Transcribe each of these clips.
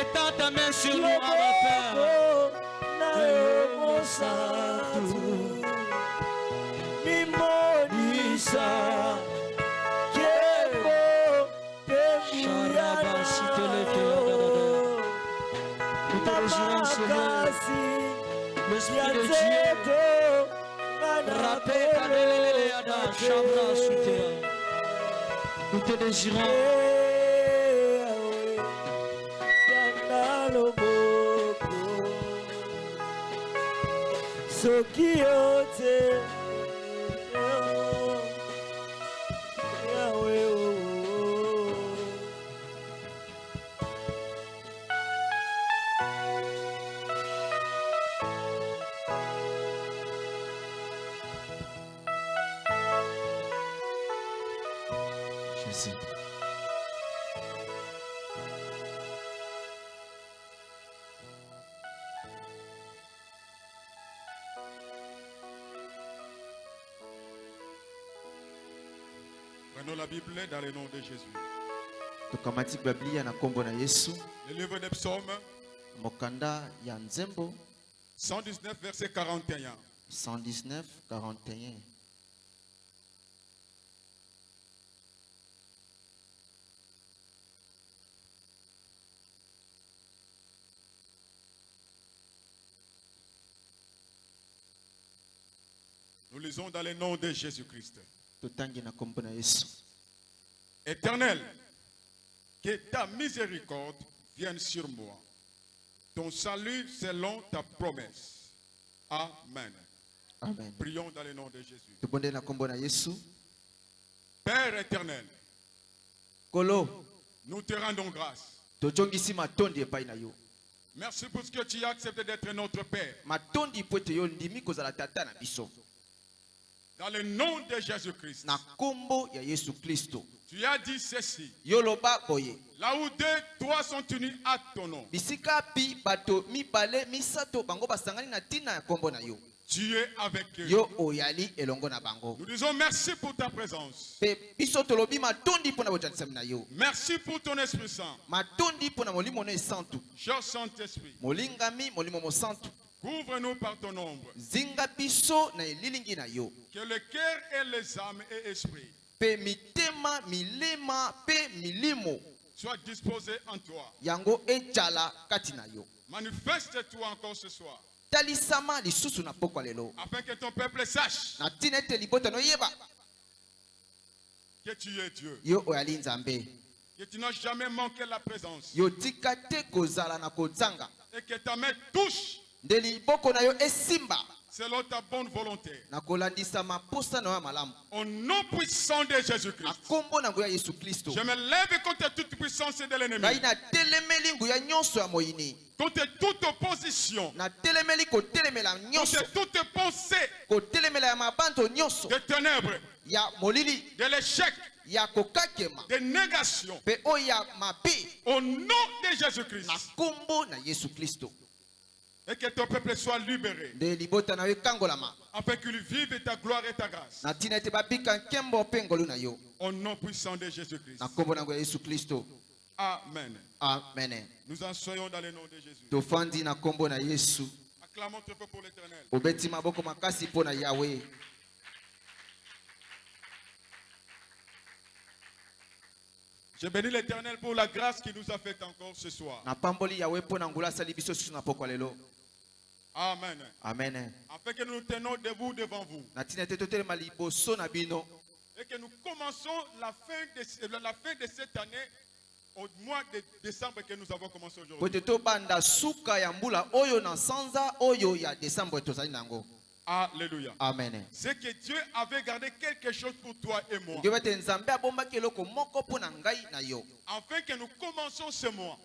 Étends ta main sur moi, mon Père. Nous te Seigneur. L'Esprit de Dieu. Rapé, Kanelele, Yada, Shabra, Soutea. Nous te désirons. Soki yo te Dans le nom de Jésus. tokamati biblia na nkombo na yesu Le livre des psaumes, mokanda ya nzembo 119, verset 41. 119 41 Nous lisons dans le nom de Jésus-Christ. totangi na nkombo na yesu Éternel, que ta miséricorde vienne sur moi. Ton salut selon ta promesse. Amen. amen Prions dans le nom de Jésus. Père éternel, kolo nous te rendons grâce. Merci pour ce que tu as accepté d'être notre Père. Dans le nom de Jésus-Christ. na nkombo ya yesu kristo Tu as dit ceci. yo loba boye Là où deux, trois sont unis à ton nom. bisika pi bato mibale misato bango basangani na ntina ya nkombo na yo Tu es avec eux. yo oyali elongo na bango Nous disons merci pour ta présence. mpe biso tolobi matondi mpo na bojanisami na yo Merci pour ton Esprit Saint. matondi mpo na molimo no esantu Cher Saint-Esprit, molingami molimo mosantu couvre-nous par ton ombre. zinga biso na elilingi na yo Que le cœur et les âmes et esprits mpe mitema milema mpe milimo soient disposés en toi. yango ejala kati na yo Manifeste-toi encore ce soir. talisama lisusu na pokwa lelo Afin que ton peuple sache na ntina ete libota no yeba que tu es Dieu. yo oyali nzambe Que tu n'as jamais manqué la présence. yo tika te kozala na kozanga Et que ta main touche esimba selon ta bonne volonté. Au nom puissant de Jésus-Christ. Je me lève contre toute puissance de l'ennemi. Contre toute opposition. Contre toute pensée. Kotelemela ya mabando nyonso. De ténèbres, ya molili. De l'échec, ya kokakema de négation. mpe oyo ya mabe. Au nom de Jésus-Christ. Et que ton peuple soit libéré. Afin qu'il vive ta gloire et ta grâce. Au nom puissant de Jésus-Christ. Amen. amen Nous en soyons dans le nom de Jésus. tofandi na nkombo na yesu Acclamons très peu pour l'éternel. obeti maboko makasi mpo na yawe Je bénis l'éternel pour la grâce qu'il nous a faite encore ce soir. Amen. amen Afin que nous nous tenons debout devant vous. Et que nous commençons la fin de, la fin de cette année au mois de décembre que nous avons commencé aujourd'hui. Alléluia. amen C'est que Dieu avait gardé quelque chose pour toi et moi. Afin que nous commencions ce mois.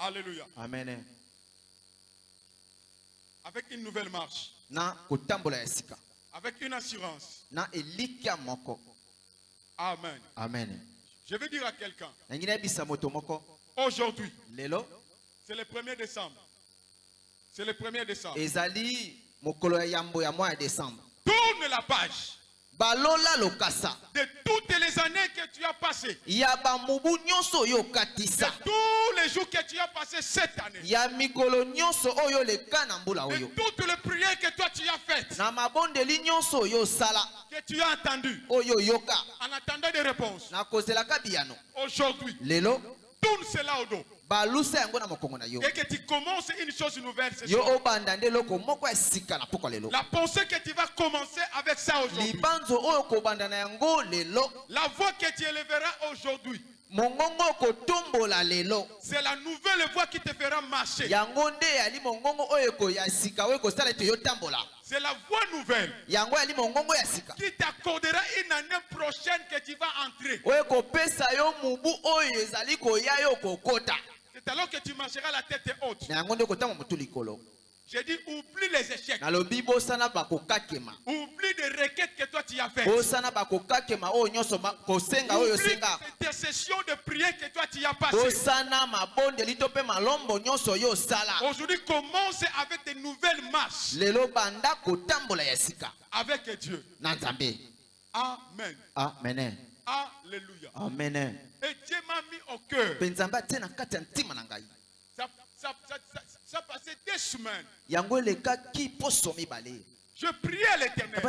Alléluia. amen Avec une nouvelle marche. na kotambola Avec une assurance. na elikya moko Amen. amen Je vais dire à quelqu'un. moto moko Aujourd'hui, lelo c'est le 1er décembre. C'est le 1er décembre. ezali mokolo ya yambo ya mwa ya desembre Tourne la page. De toutes les années que tu as passées, de tous les jours que tu as passés cette année, de toutes les prières que toi tu as faites, que tu as entendues, en attendant des réponses. Aujourd'hui, lelo tourne cela au dos. balusa yango na mokongo na yo Et que tu commences une chose nouvelle ce yo soir. obanda nde eloko moko ya sika na pokwa lelo La pensée que tu vas commencer avec ça aujourd'hui. libanzo oyo kobanda na yango lelo La voix que tu élèveras aujourd'hui, c'est la nouvelle voix qui te fera marcher. C'est la voix nouvelle qui t'accordera une année prochaine que tu vas entrer. C'est alors que tu marcheras la tête haute. J'ai dit, oublie les échecs. Oublie des requêtes que toi tu as faites. kosenga oyo Oublie ces intercessions de prière que toi tu as passées. Aujourd'hui, commence avec de nouvelles marches avec Dieu. Amen. amene Alléluia. amene Et Dieu m'a mis au cœur. Ça, ça, ça, ça, passait des semaines. Je priais à l'éternel.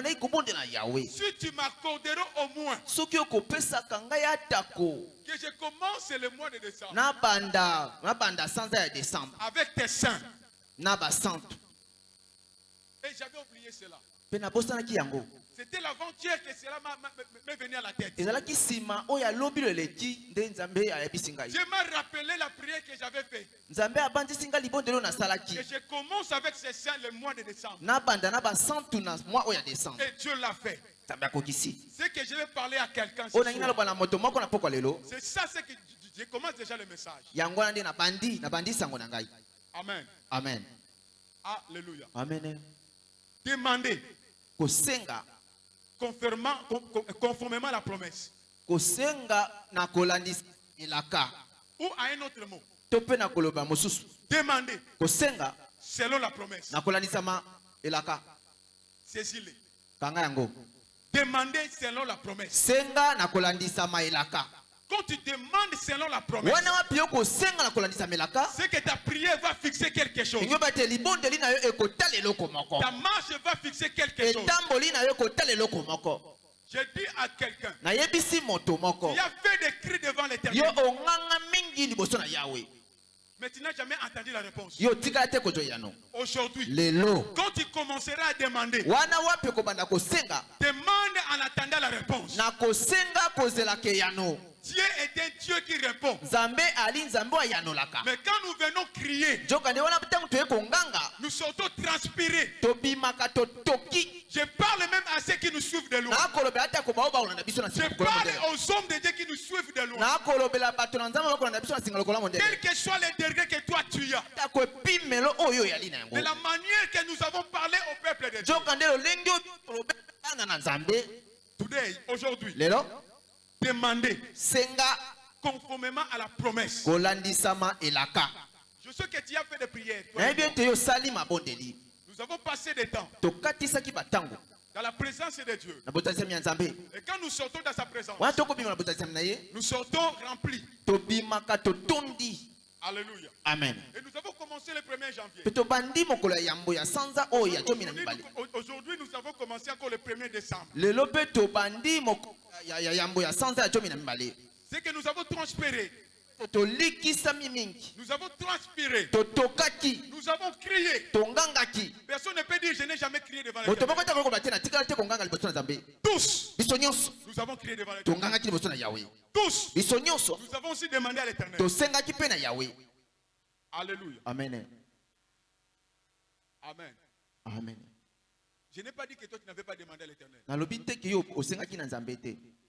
Si tu m'accorderas au moins que je commence le mois de décembre avec tes saints. Et j'avais oublié cela. C'était l'avant-hier que cela m'est venu à la tête. ezalaki nsima oyo alobi lo eleki nde nzambe ayebisi ngai Dieu m'a rappelé la prière que j'avais faite. Et je commence avec ces saints le mois de décembre. Et Dieu l'a fait. C'est que je vais parler à quelqu'un. C'est ça, c'est que je- je commence déjà le message. Amen. amen Alléluia. amen Demandez kosenga conformément, con- con- conformément à la promesse. kosenga na kolandisa elaka Ou à un autre mot. to mpe na koloba mosusu Demandez kosenga selon la promesse. na kolandisama elaka Saisis-le. kanga yango Demandez selon la promesse. senga na kolandisama elaka Quand tu demandes selon la promesse, c'est que ta prière va fixer quelque chose. Ta marche va fixer quelque chose. Je dis à quelqu'un, il a fait des cris devant l'éternel, mais tu n'as jamais entendu la réponse. Aujourd'hui, quand tu commenceras à demander, demande en attendant la réponse. Dieu est un Dieu qui répond. Mais quand nous venons crier, nous sortons transpirés. Je parle même à ceux qui nous suivent de loin. Je parle aux hommes de Dieu qui nous suivent de loin. Quel que soit les degrés que toi tu as. De la manière que nous avons parlé au peuple de Dieu. Today, aujourd'hui, lelo demandez senga conformément à la promesse. kolandisama elaka Je sais que tu as fait des prières. Nous avons passé des temps tokatisaki batango dans la présence de Dieu. Et quand nous sortons dans sa présence, nous sortons remplis. Alléluia. amen Et nous avons commencé le 1er janvier. Aujourd'hui, nous avons commencé encore le 1er décembre. C'est que nous avons transpiré. Nous avons transpiré. Nous avons crié. Personne ne peut dire je n'ai jamais crié devant les Tous, nous avons crié devant les Tous, nous avons aussi demandé à l'éternel. Alléluia. amen. Amen. amen Je n'ai pas dit que toi tu n'avais pas demandé à l'éternel.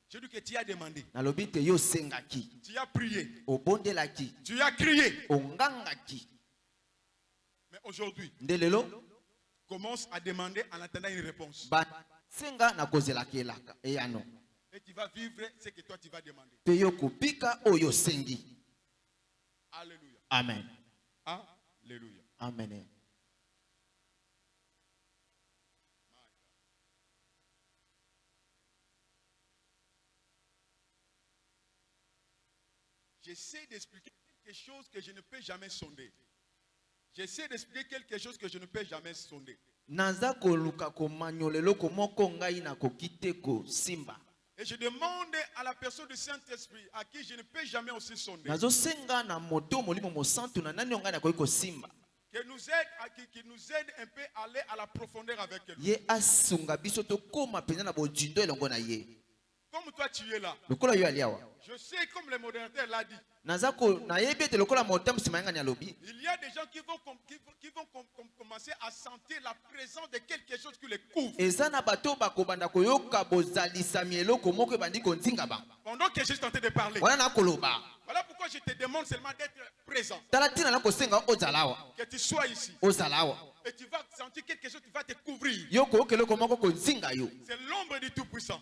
J'ai dit que tu as demandé. Tu as prié. Tu as crié. Mais aujourd'hui, commence à demander en attendant une réponse. eyano Et tu vas vivre ce que toi tu vas demander. Alléluia. amen Alléluia. amen j'essaie d'expliquer quelque chose que je ne peux jamais sonder. J'essaie d'expliquer quelque chose que je ne peux jamais sonder. Et je demande à la personne du Saint-Esprit, à qui je ne peux jamais aussi sonder, qui nous aide, à, qui, qui nous aide un peu à aller à la profondeur avec ye Comme toi tu es là, je sais comme le modérateur l'a dit, il y a des gens qui vont, com- qui vont, qui vont com- com- commencer à sentir la présence de quelque chose qui les couvre. Pendant que je suis en train de parler. Voilà pourquoi je te demande seulement d'être présent. Que tu sois ici. Et tu vas sentir quelque chose qui va te couvrir. C'est l'ombre du Tout-Puissant.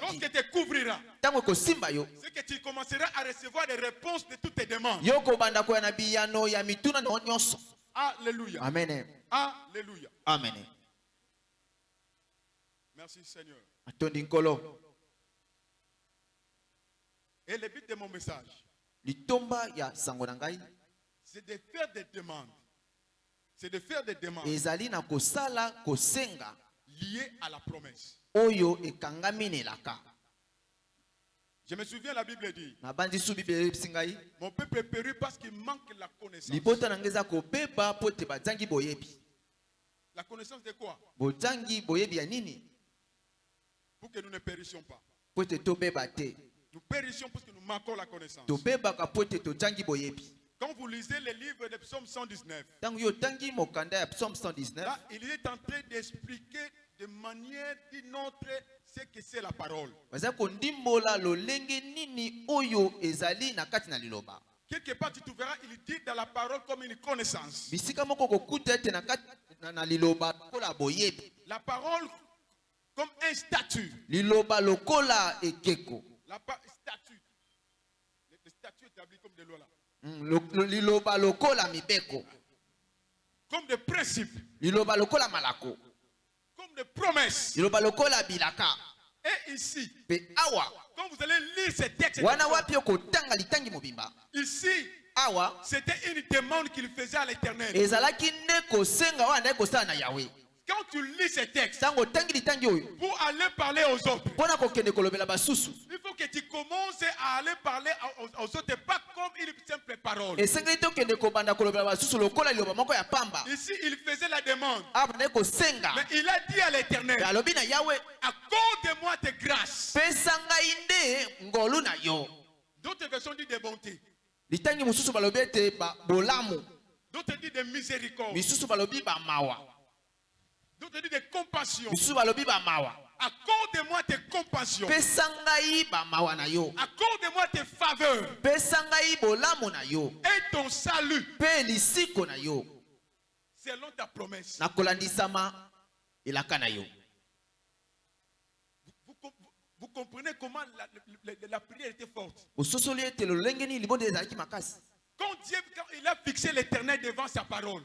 Lorsque te couvrira, yo c'est que tu commenceras à recevoir des réponses de toutes tes demandes. yo kobanda koya na biyano ya mituna na nyonso Alléluia. amen Alléluia. amen Merci Seigneur. atondi nkolo Et le but de mon message, litomba ya sango na ngai c'est de faire des demandes. C'est de faire des demandes ezali na kosala kosenga liées à la promesse. oyo ekangami na elaka Je me souviens, la Bible dit, mon peuple est péri parce qu'il manque la connaissance. La connaissance de quoi? Pour que nous ne périssions pas. Nous périssions parce que nous manquons la connaissance. Quand vous lisez le livre de Psaume 119, ntango yo otangi mokanda ya psaume 119 là, il est en train d'expliquer de manière d'une autre ce que c'est la parole. baza kondimbola lolenge nini oyo ezali na kati na liloba Quelque part, tu trouveras, il dit dans la parole comme une connaissance. bisika moko kokuta ete na kati na, na liloba lokola boyebi La parole comme un statut. liloba lokola ekeko La pa- statut. Le, le statut établi comme des lois là. Mm, lo- lo- liloba lokola mibeko Comme des principes. liloba lokola malako Bilaka. Et ici, quand vous allez lire ces textes, ici, awa. c'était une demande qu'il faisait à l'éternel. Quand tu lis ces textes, pour aller parler aux autres, il faut que tu commences à aller parler aux, autres, pas comme une simple parole. Ici, il faisait la demande. Mais il a dit à l'éternel, accorde-moi tes grâces. D'autres versions disent de bonté. litangi mosusu balobi ete ba- bolamu D'autres disent de miséricorde. Misusu balobi bamawa D'autres disent de compassion. misusu balobi bamawa Accorde-moi tes compassions. Accorde-moi tes faveurs et ton salut selon ta promesse. Vous, com- vous comprenez comment la, la- la- la prière était forte? Quand Dieu quand il a fixé l'éternel devant sa parole,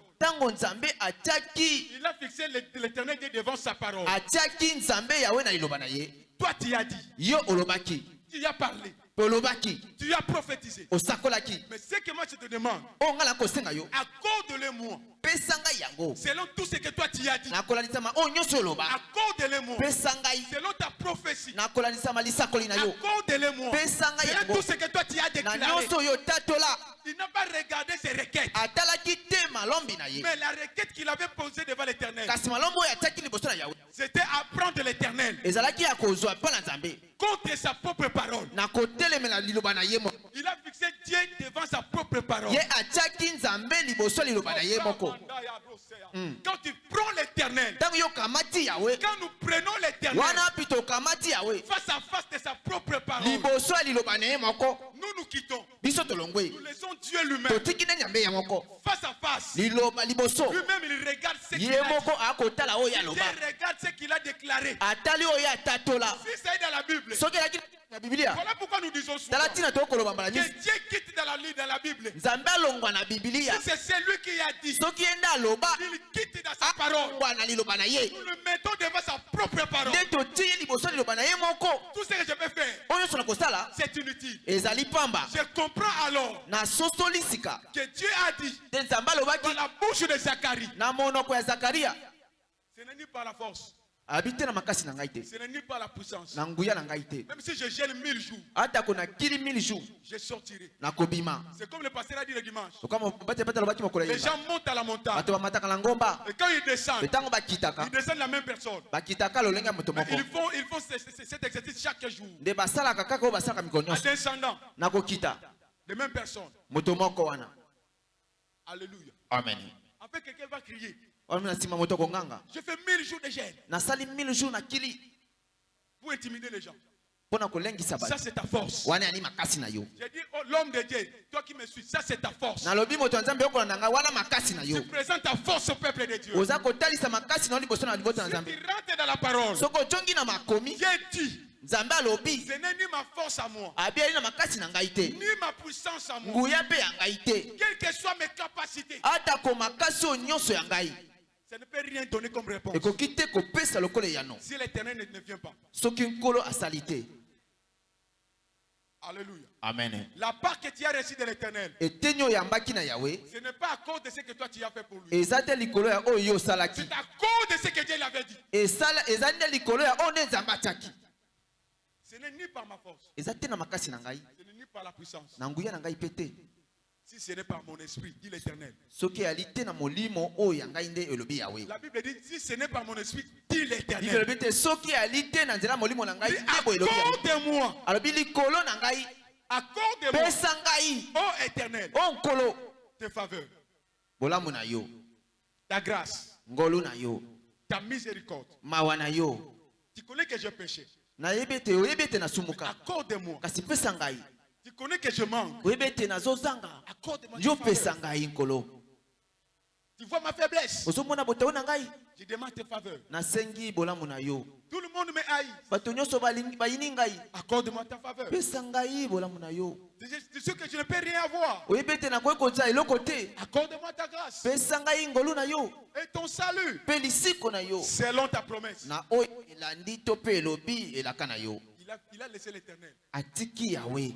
il a fixé l'é- l'éternel devant sa parole. Toi, tu as dit, tu as parlé, tu as prophétisé. Mais ce que moi je te demande, pesa ngai yango. selon tout ce que toi tu as dit. Accorde-le-moi pesa ngai selon ta prophétie. pesa ngai selon tout ce que toi tu as déclaré. Il n'a pas regardé ses requêtes, mais la requête qu'il avait posée devant l'éternel, c'était apprendre l'éternel. Contre sa propre parole. Il a fixé Dieu devant sa propre parole. moko. Quand tu prends l'éternel, quand nous prenons l'éternel. Face à face de sa propre parole, nous nous quittons. Nous laissons Dieu lui-même face à face. Lui-même, il regarde ce qu'il a dit. Dieu regarde ce qu'il a déclaré. Si c'est dans la Bible, na voilà pourquoi nous disons tala ntina tokoloba mbala que Dieu quitte dans la, dans la Bible. nzambe alongwa na bibilia Si c'est celui qui a dit, soki ye nde aloba il quitte à sa parole. ambwa na liloba na ye. Nous le mettons devant sa propre parole. nde totie ye liboso ya liloba na ye moko. Tout ce que je peux faire, oyo nyonso na kosala c'est inutile. ezali pamba. Je comprends alors nasosoli sika. que Dieu a dit te nzambe alobaki dans la bouche de Zacharie, na monoko ya zakaria ce n'est ni par la force, abi te na makasi na ngai te ce n'est ni par la puissance. na nguya na ngai te Même si je gèle mille jours, atako nakili mille jours je sortirai. nakobima C'est comme le pasteur a dit le dimanche. lokwa bate bate alobaki mokolo ya Les yeba gens montent à la montagne. bato bamataka na ngomba Et quand ils descendent, ntango bakitaka ils descendent la même personne. bakitaka lolenge ya moto moko ils font, ils font ce- ce- cet exercice chaque jour. nde basalaka kaka oyo basalaka mikolo nyonso descendant, nakokita les mêmes personnes. moto moko wana Alléluia. amen Après, quelqu'un va crier Je fais mille jours de nakili pour intimider les gens. Ça, c'est ta force. J'ai dit, oh, l'homme de Dieu, toi qui me suis, ça, c'est ta force. Tu présentes ta force au peuple de Dieu. Si tu rentres dans la parole, Dieu dit, nzambe alobi. ce n'est ni ma force à moi, abi ali na makasi na ngai te. Ni ma puissance à moi. nguya mpe ya ngai te. Quelles que soient mes capacités, atako makasi oyo nyonso ya ngai ça ne peut rien donner comme réponse. Si l'éternel ne, ne vient pas. Alléluia. amen La part que tu as reçue de l'éternel, ce n'est pas à cause de ce que toi tu as fait pour lui. C'est à cause de ce que Dieu l'avait dit. atiaki Ce n'est ni par ma force, ce n'est ni par la puissance. Si ce n'est par mon esprit, dit l'éternel. yawe La Bible dit, si ce n'est pas mon esprit, dit l'éternel. Accorde-moi, accorde-moi, ô éternel, tes faveurs, ta grâce, ta miséricorde. Tu connais que je péché. Accorde-moi. Tu connais que je manque. oyebi ete nazozanga Accorde-moi. yo tes pesa faveurs. ngai nkolo Tu vois ma faiblesse? ozomona botao na ngai Je demande tes faveurs. nasengi bolamu na yo Tout le monde me haït. bato nyonso balingi- bayini ngai Accorde-moi ta faveur. pesa ngai bolamu na yo C'est sûr que je ne peux rien avoir. oyebi ete nakoki kozwa eloko te Accorde-moi ta grâce pesa ngai ngolu na yo et ton salut mpe lisiko na yo selon ta promesse. na oyo elandi to mpe elobi elaka na yo Il a, il a laissé l'éternel. atiki yawe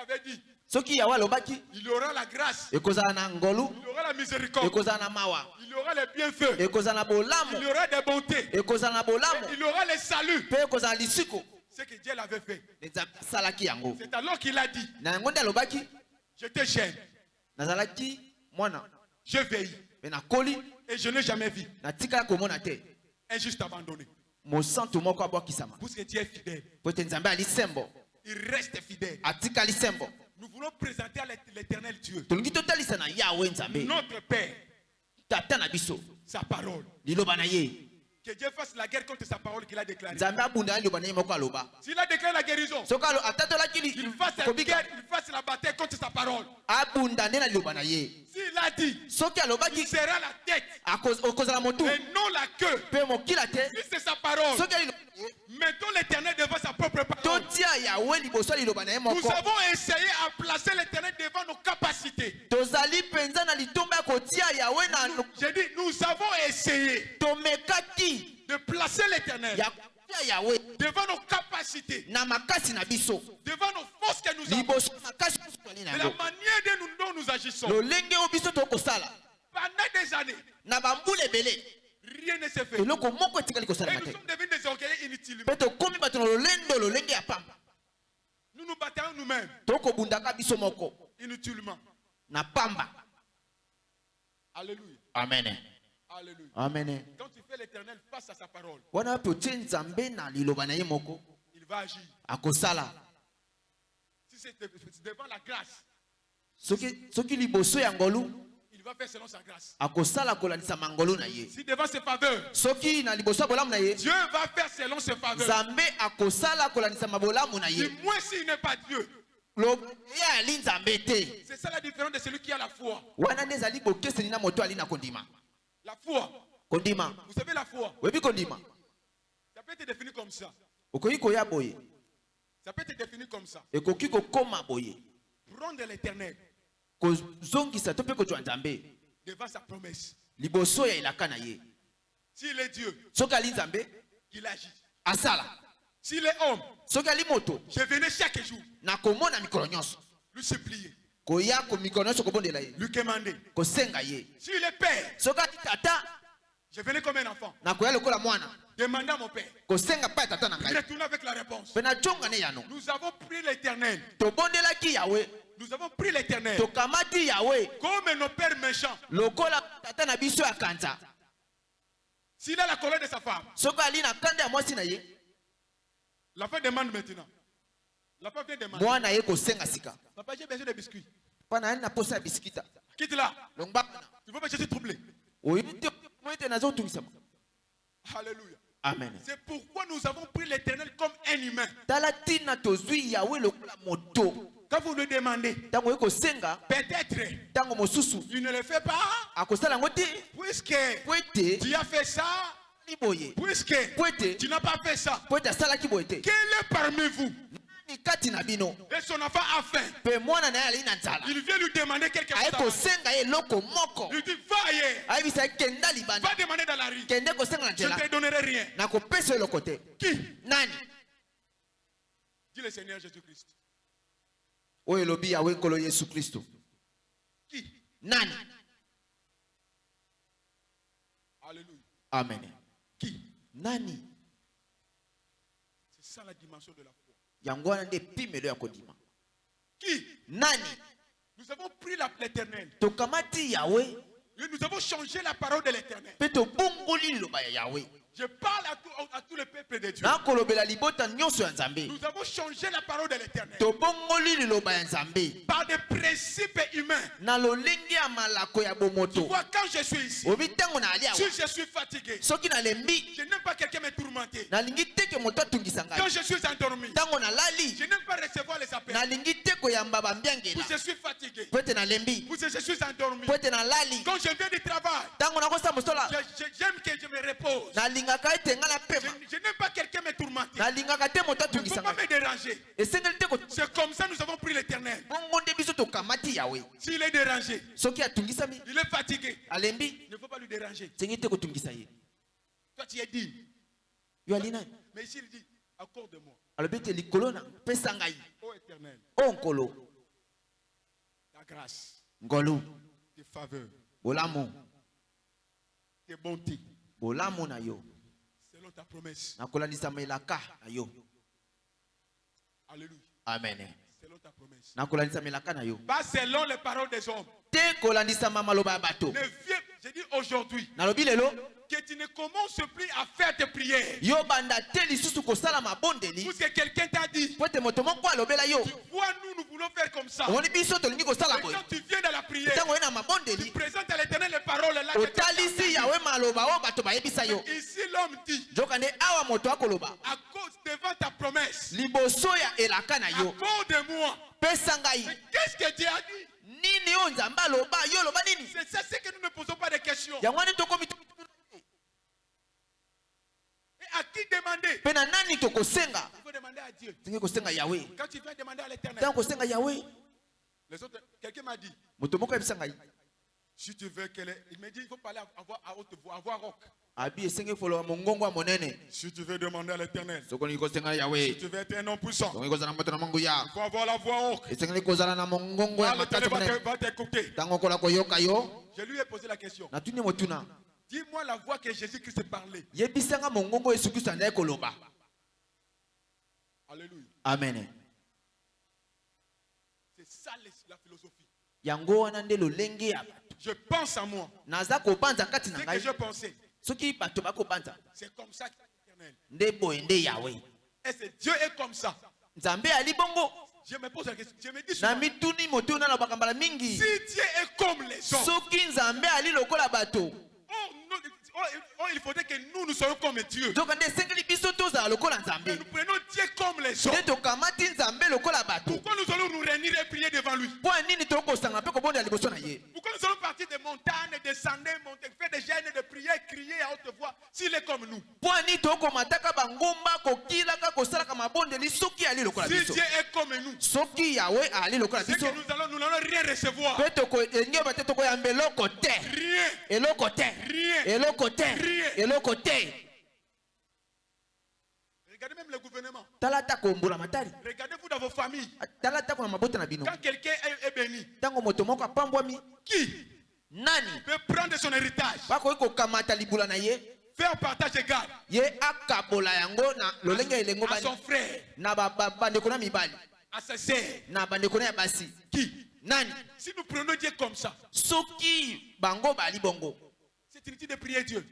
Avait dit, soki yawe alobaki il aura la grâce, ekozala na ngolu il aura la miséricorde, ekozala na mawa il aura les bienfaits, ekozala na bolamu il aura des bontés, ekozala na bolamu il aura les saluts. mpe ekozala lisiko Ce que Dieu l'avait fait. nzambe asalaki yango. C'est alors qu'il a dit, na yango nde alobaki je te gêne, nazalaki mwana. Je veille. Mpe nakoli et je n'ai jamais vu. natikala komona te. Un juste abandonné. mosantu moko abwakisama Parce que Dieu est fidèle. po ete nzambe ali sembo Il reste fidèle. Nous voulons présenter à l'ét- l'éternel Dieu, notre Père, sa parole. Que Dieu fasse la guerre contre sa parole qu'il a déclarée. S'il a déclaré la guérison, qu'il fasse la guerre, il fasse la bataille contre sa parole. S'il a dit, il sera la tête et non la queue. Si c'est sa parole, mettons l'éternel devant sa propre parole. Nous avons essayé à placer l'éternel devant nos capacités. J'ai dit, nous avons essayé de placer l'éternel devant nos capacités, devant nos forces que nous avons, de la manière dont nous, agissons. Pendant des années, rien ne s'est fait. Et nous sommes devenus des ya pamba. Nous nous battons nous-mêmes. Inutilement. Alléluia. amen. Alléluia. amen. Quand tu l'éternel face à sa parole, il va agir. akosala Si c'est de- c'est devant la grâce, il va faire selon sa grâce. Si devant ses faveurs, Dieu va faire selon ses faveurs. Du moins s'il n'est pas Dieu. C'est ça la différence de celui qui a la foi. La foi. Kondima. Vous savez, la foi, kondima. Ça peut être défini comme ça. okoki koya boye. Ça peut être défini comme ça. Prendre l'éternel. Devant sa promesse. S'il est Dieu, il agit. asala. S'il est homme, je venais chaque jour nakomona mikolo nyonso. lui supplier, koya ko mikolo nyonso kobondela ye. Lui commander. kosenga ye. S'il est père, soki ali tata je venais comme un enfant, demander à mon père. Retourner avec la réponse. ne Nous avons pris l'éternel. Nous avons pris l'éternel. Comme nos pères méchants. S'il a la colère de sa femme, la femme demande maintenant. La femme vient demander. Papa, j'ai besoin de biscuits. Quitte là. Tu vois pas, je suis troublé. Alléluia. amen. C'est pourquoi nous avons pris l'éternel comme un humain. Quand vous lui demandez, peut-être il ne le fait pas, puisque tu as fait ça, puisque tu n'as pas fait ça. Quel est parmi vous? Et son enfant a faim. Il vient lui demander quelque chose. Il dit Va ailleurs, va demander dans la rue. Je ne te donnerai rien. Qui? Nani? Dit le Seigneur Jésus-Christ. oyo elobi yawe nkolo yesu kristo Qui? Nani? Alléluia. amen. Qui? Nani? C'est ça la dimension de la foi. Yango wana nde epimelo ya kodima. Qui? Nani? Nous avons pris l'éternel. tokamati yawe Et Nous avons changé la parole de l'éternel. mpe tobongoli liloba ya yawe Je parle à tout, à tout le peuple de Dieu. Nous avons changé la parole de l'éternel. Par des principes humains. Tu vois, quand je suis ici, si je suis fatigué, je n'aime pas quelqu'un me tourmenter. Quand je suis endormi, je n'aime pas recevoir les appels. Puis bambiangela je suis fatigué. je suis endormi. Quand je viens du travail, j'aime que je me repose. Nalingaka ete nga Je, je n'aime pas quelqu'un me tourmenter. te moto Ne pas me déranger. te C'est comme ça que nous avons pris l'éternel. bongo nde biso tokamati yawe S'il est dérangé, soki atungisami il est fatigué. alembi Il ne faut pas lui déranger. esengeli te kotungisa ye Toi, tu es digne. yo ali nani Mais ici, il dit Accorde-moi, alobi ete likolo na pesa ngai ô éternel, o nkolo ta grâce, ngolu tes faveurs, bolamu tes bontés, bolamu na yo ta promesse. nakolandisama elaka na yo Alléluia. amen Selon ta promesse. nakolandisama elaka na yo Pas selon les paroles des hommes. te kolandisama maloba ya bato Ne viens, je dis aujourd'hui, nalobi lelo que tu ne commences plus à faire tes prières. Parce que quelqu'un t'a dit, tu vois, nous, nous voulons faire comme ça. Et quand tu viens dans la prière, tu présentes à l'éternel les paroles là. que Ici, l'homme dit, à cause devant ta promesse, accorde-moi. pesa ngai Mais qu'est-ce que Dieu a dit? C'est ça, c'est que nous ne posons pas de questions. yango wana tokomi Et à qui demander? Mpe na nani tokosenga? Il faut demander à Dieu. tolingi kosenga yawe Quand tu viens demander à l'éternel, ntango kosenga yawe les autres, quelqu'un m'a dit, moto moko ayebisa ngai. Si tu veux qu'elle Il dit, il faut parler à voix à haute voix, à voix rock. Si tu veux demander à l'éternel, si tu veux être un homme puissant, il faut avoir la voix makasi va t'écouter. Je lui ai posé la question. Dis-moi la voix que Jésus-Christ parlait. Alléluia. amen C'est ça la philosophie. Je pense à moi. Ce que je pensais, c'est comme ça qu'il est éternel. nde boye nde yawe Et c'est Dieu est comme ça. nzambe ali bongo Je me pose la question. Je me dis souvent, si Dieu est comme les hommes, soki oh, oh, il faudrait que nous, nous soyons comme Dieu. Mais nous prenons Dieu comme les bato Pourquoi nous allons nous réunir et prier devant lui? Pourquoi nous allons partir des montagnes, descendre, monter, faire des gêne de prier, crier à haute voix s'il est comme nous? Si Dieu est comme nous, c'est que nous allons, nous n'allons rien recevoir. Tokoyeba te eloko te eloko te eloko Regardez même le gouvernement. Regardez-vous dans vos familles. Quand quelqu'un est, béni, qui? Nani? Peut prendre son héritage, faire partage égal. Ye akabola yango na lolenge ya elengo à son frère, à sa sœur. Na bandeko na ya basi. Qui? Nani? Si nous prenons Dieu comme ça, soki bango bali bongo c'est inutile de prier Dieu.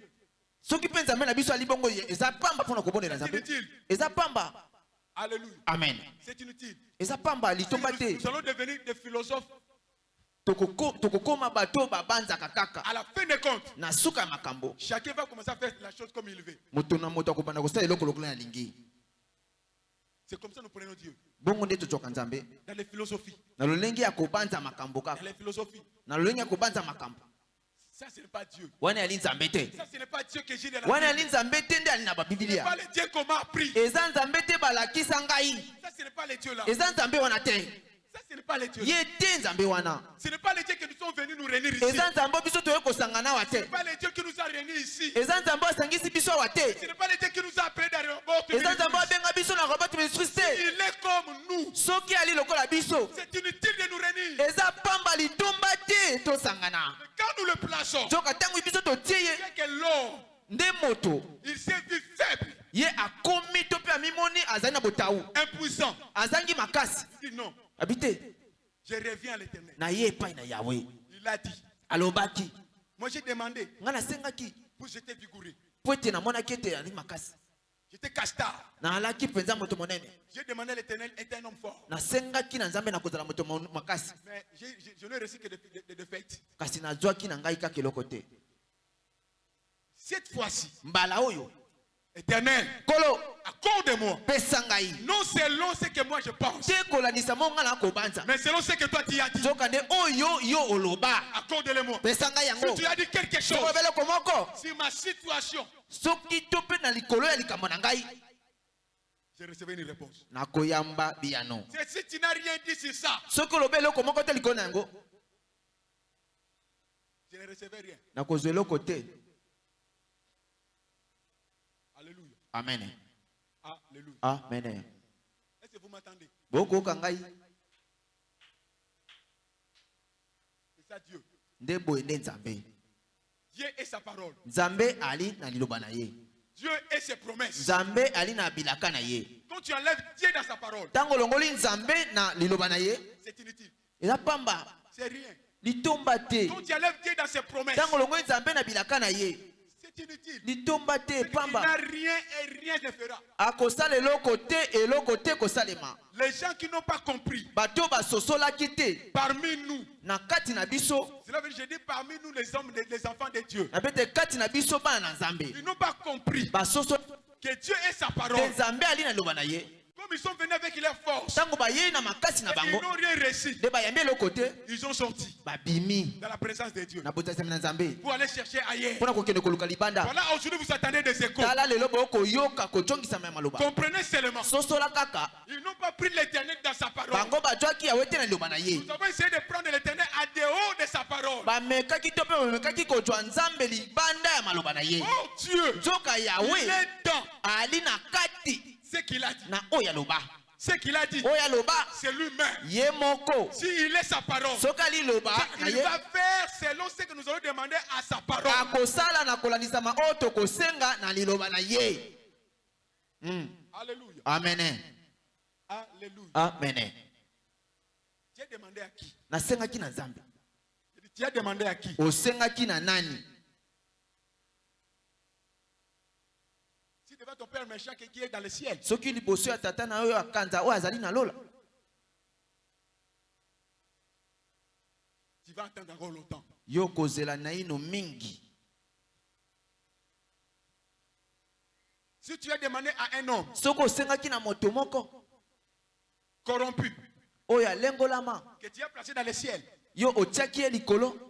soki mpe nzambe na biso ali bongo eza pamba mpona kobondela nzambe eza pamba Alléluia. amen C'est inutile. eza pamba litomba Nous, allons devenir des philosophes Tokoko- tokokoma bato babanzaka kaka na suka ya makambo Chacun va commencer à faire la chose comme il veut. moto na moto akobanda kosala eloko lokola ça prenons Dieu. bongo nde tozwaka nzambe Dans les philosophies. na lolenge ya kobanza makambo kaka les philosophies. na lolenge ya kobanza makambo wana yali nzambe te. Wana yali nzambe te nde ali na babibilia eza nzambe te balakisa ngai. Eza nzambe wana te. Ye te nzambe wana. Nous nous eza nzambe biso toye kosangana awa Ce te n'est pas le Dieu qui nous a réunis ici. eza nzambe asangisi biso awa te. Ce n'est pas le Dieu qui nous a appelés dans le monde. eza nzambe abenga biso na robert ministris te. Il est comme nous. soki ali lokola biso. C'est inutile de nous réunir. eza pamba litomba te tosangana. Mais quand nous le plaçons, nzoka ntango biso totie ye. nde moto ye akomi to mpe amimoni azali na botau. Impuissant. azangi makasi. Non, abi te je reviens à l'éternel. na ye epai na yawe Il a dit. alobaki. Moi, j'ai demandé. Ngai nasengaki. Pour j'étais vigoureux. po ete namonaki ete ali makasi. J'étais castard. J'ai demandé à l'éternel, est un homme fort. Mais j'ai- j'ai- je n'ai reçu que des de, Cette fois-ci, éternel, kolo accorde-moi. pesa ngai. Non selon ce que moi je pense, te kolandisa mo ngai na kobanza. Mais selon ce que toi tu as dit. nzoka nde oyo yo oloba. Accorde-le-moi. pesa ngai Si yango tu as dit quelque chose sokobe eloko moko sur ma situation, soki to mpe na likolo ya likambo na ngai. Je recevrai une réponse. nakoyamba biyano. C'est si tu n'as rien dit sur ça, soki oloba eloko moko te likolo na yango. Je ne recevrai rien. nakozwa eloko te amen Alléluia. amen Est-ce que vous m'entendez? Bokoyoka ngai C'est ça Dieu. nzambe Dieu et sa parole. nzambe ali na liloba na ye Dieu et ses promesses. nzambe ali na bilaka na ye Quand tu enlèves Dieu dans sa parole, ntango olongoli nzambe na liloba na ye c'est inutile. eza pamba C'est rien. litomba te Quand tu enlèves Dieu dans ses promesses, ntango olongoli nzambe na bilaka na ye inutile. litomba te Il n'a pamba. rien et rien ne fera. akosala eloko te eloko te kosalema Les gens qui n'ont pas compris, bato basosolaki te. Parmi nous, na kati na biso. Cela veut dire, je dis parmi nous les hommes, les, les enfants de Dieu, na pete kati na biso bana na nzambe. Ils n'ont pas compris. Basoso que Dieu est sa parole. nzambe ali na liloba na ye Comme ils sont venus avec leur force, ils n'ont rien te ils ont sorti dans la présence de Dieu. Pour aller chercher ailleurs. Voilà, aujourd'hui vous attendez des échos. Comprenez seulement, ils n'ont pas pris l'éternel dans sa parole. Nous avons essayé de prendre l'éternel à dehors de sa parole. Oh Dieu, il est dans ce qu'il a dit. na oyo aloba Ce qu'il a dit, oyo aloba c'est lui-même. ye moko. S'il est sa parole, soki ali loba. Na il ye va faire selon ce que nous allons demander à sa parole. akosala na kolandisama oyo tokosenga na liloba na ye. Mm. Alléluia. amene Alléluia. amene Tu as demandé à qui? Na nzambe Je dis, Tu as demandé à qui? Osengaki na nani? Devant ton père méchant qui est dans le ciel, soki liboso ya tata na oyo akanza oyo azali na lola. Tu vas attendre encore longtemps. yo kozela naino mingi. Si tu as demandé à un homme soki osengaki na moto moko. corrompu oyo alengolama que tu as placé dans le ciel, yo otiaki ye likolo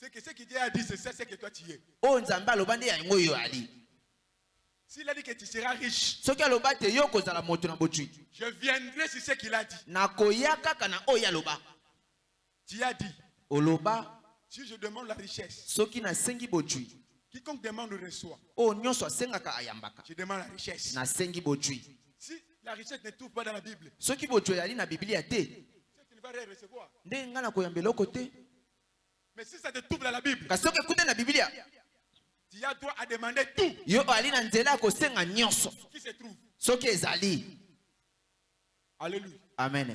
c'est que ce qu'il a dit, c'est ça, c'est que toi tu es. ali S'il a dit que tu seras riche, je viendrai sur ce qu'il a dit. Tu as dit, si je demande la richesse, quiconque demande reçoit. ayambaka Je demande la richesse. Si la richesse ne trouve pas dans la Bible, que tu ne vas rien recevoir. nde ngai nakoyamba eloko te Mais si ça te trouve dans la Bible, tu as droit à demander tout yo ali na nzela kosenga nyonso qui se trouve. soki ezali Alléluia. amen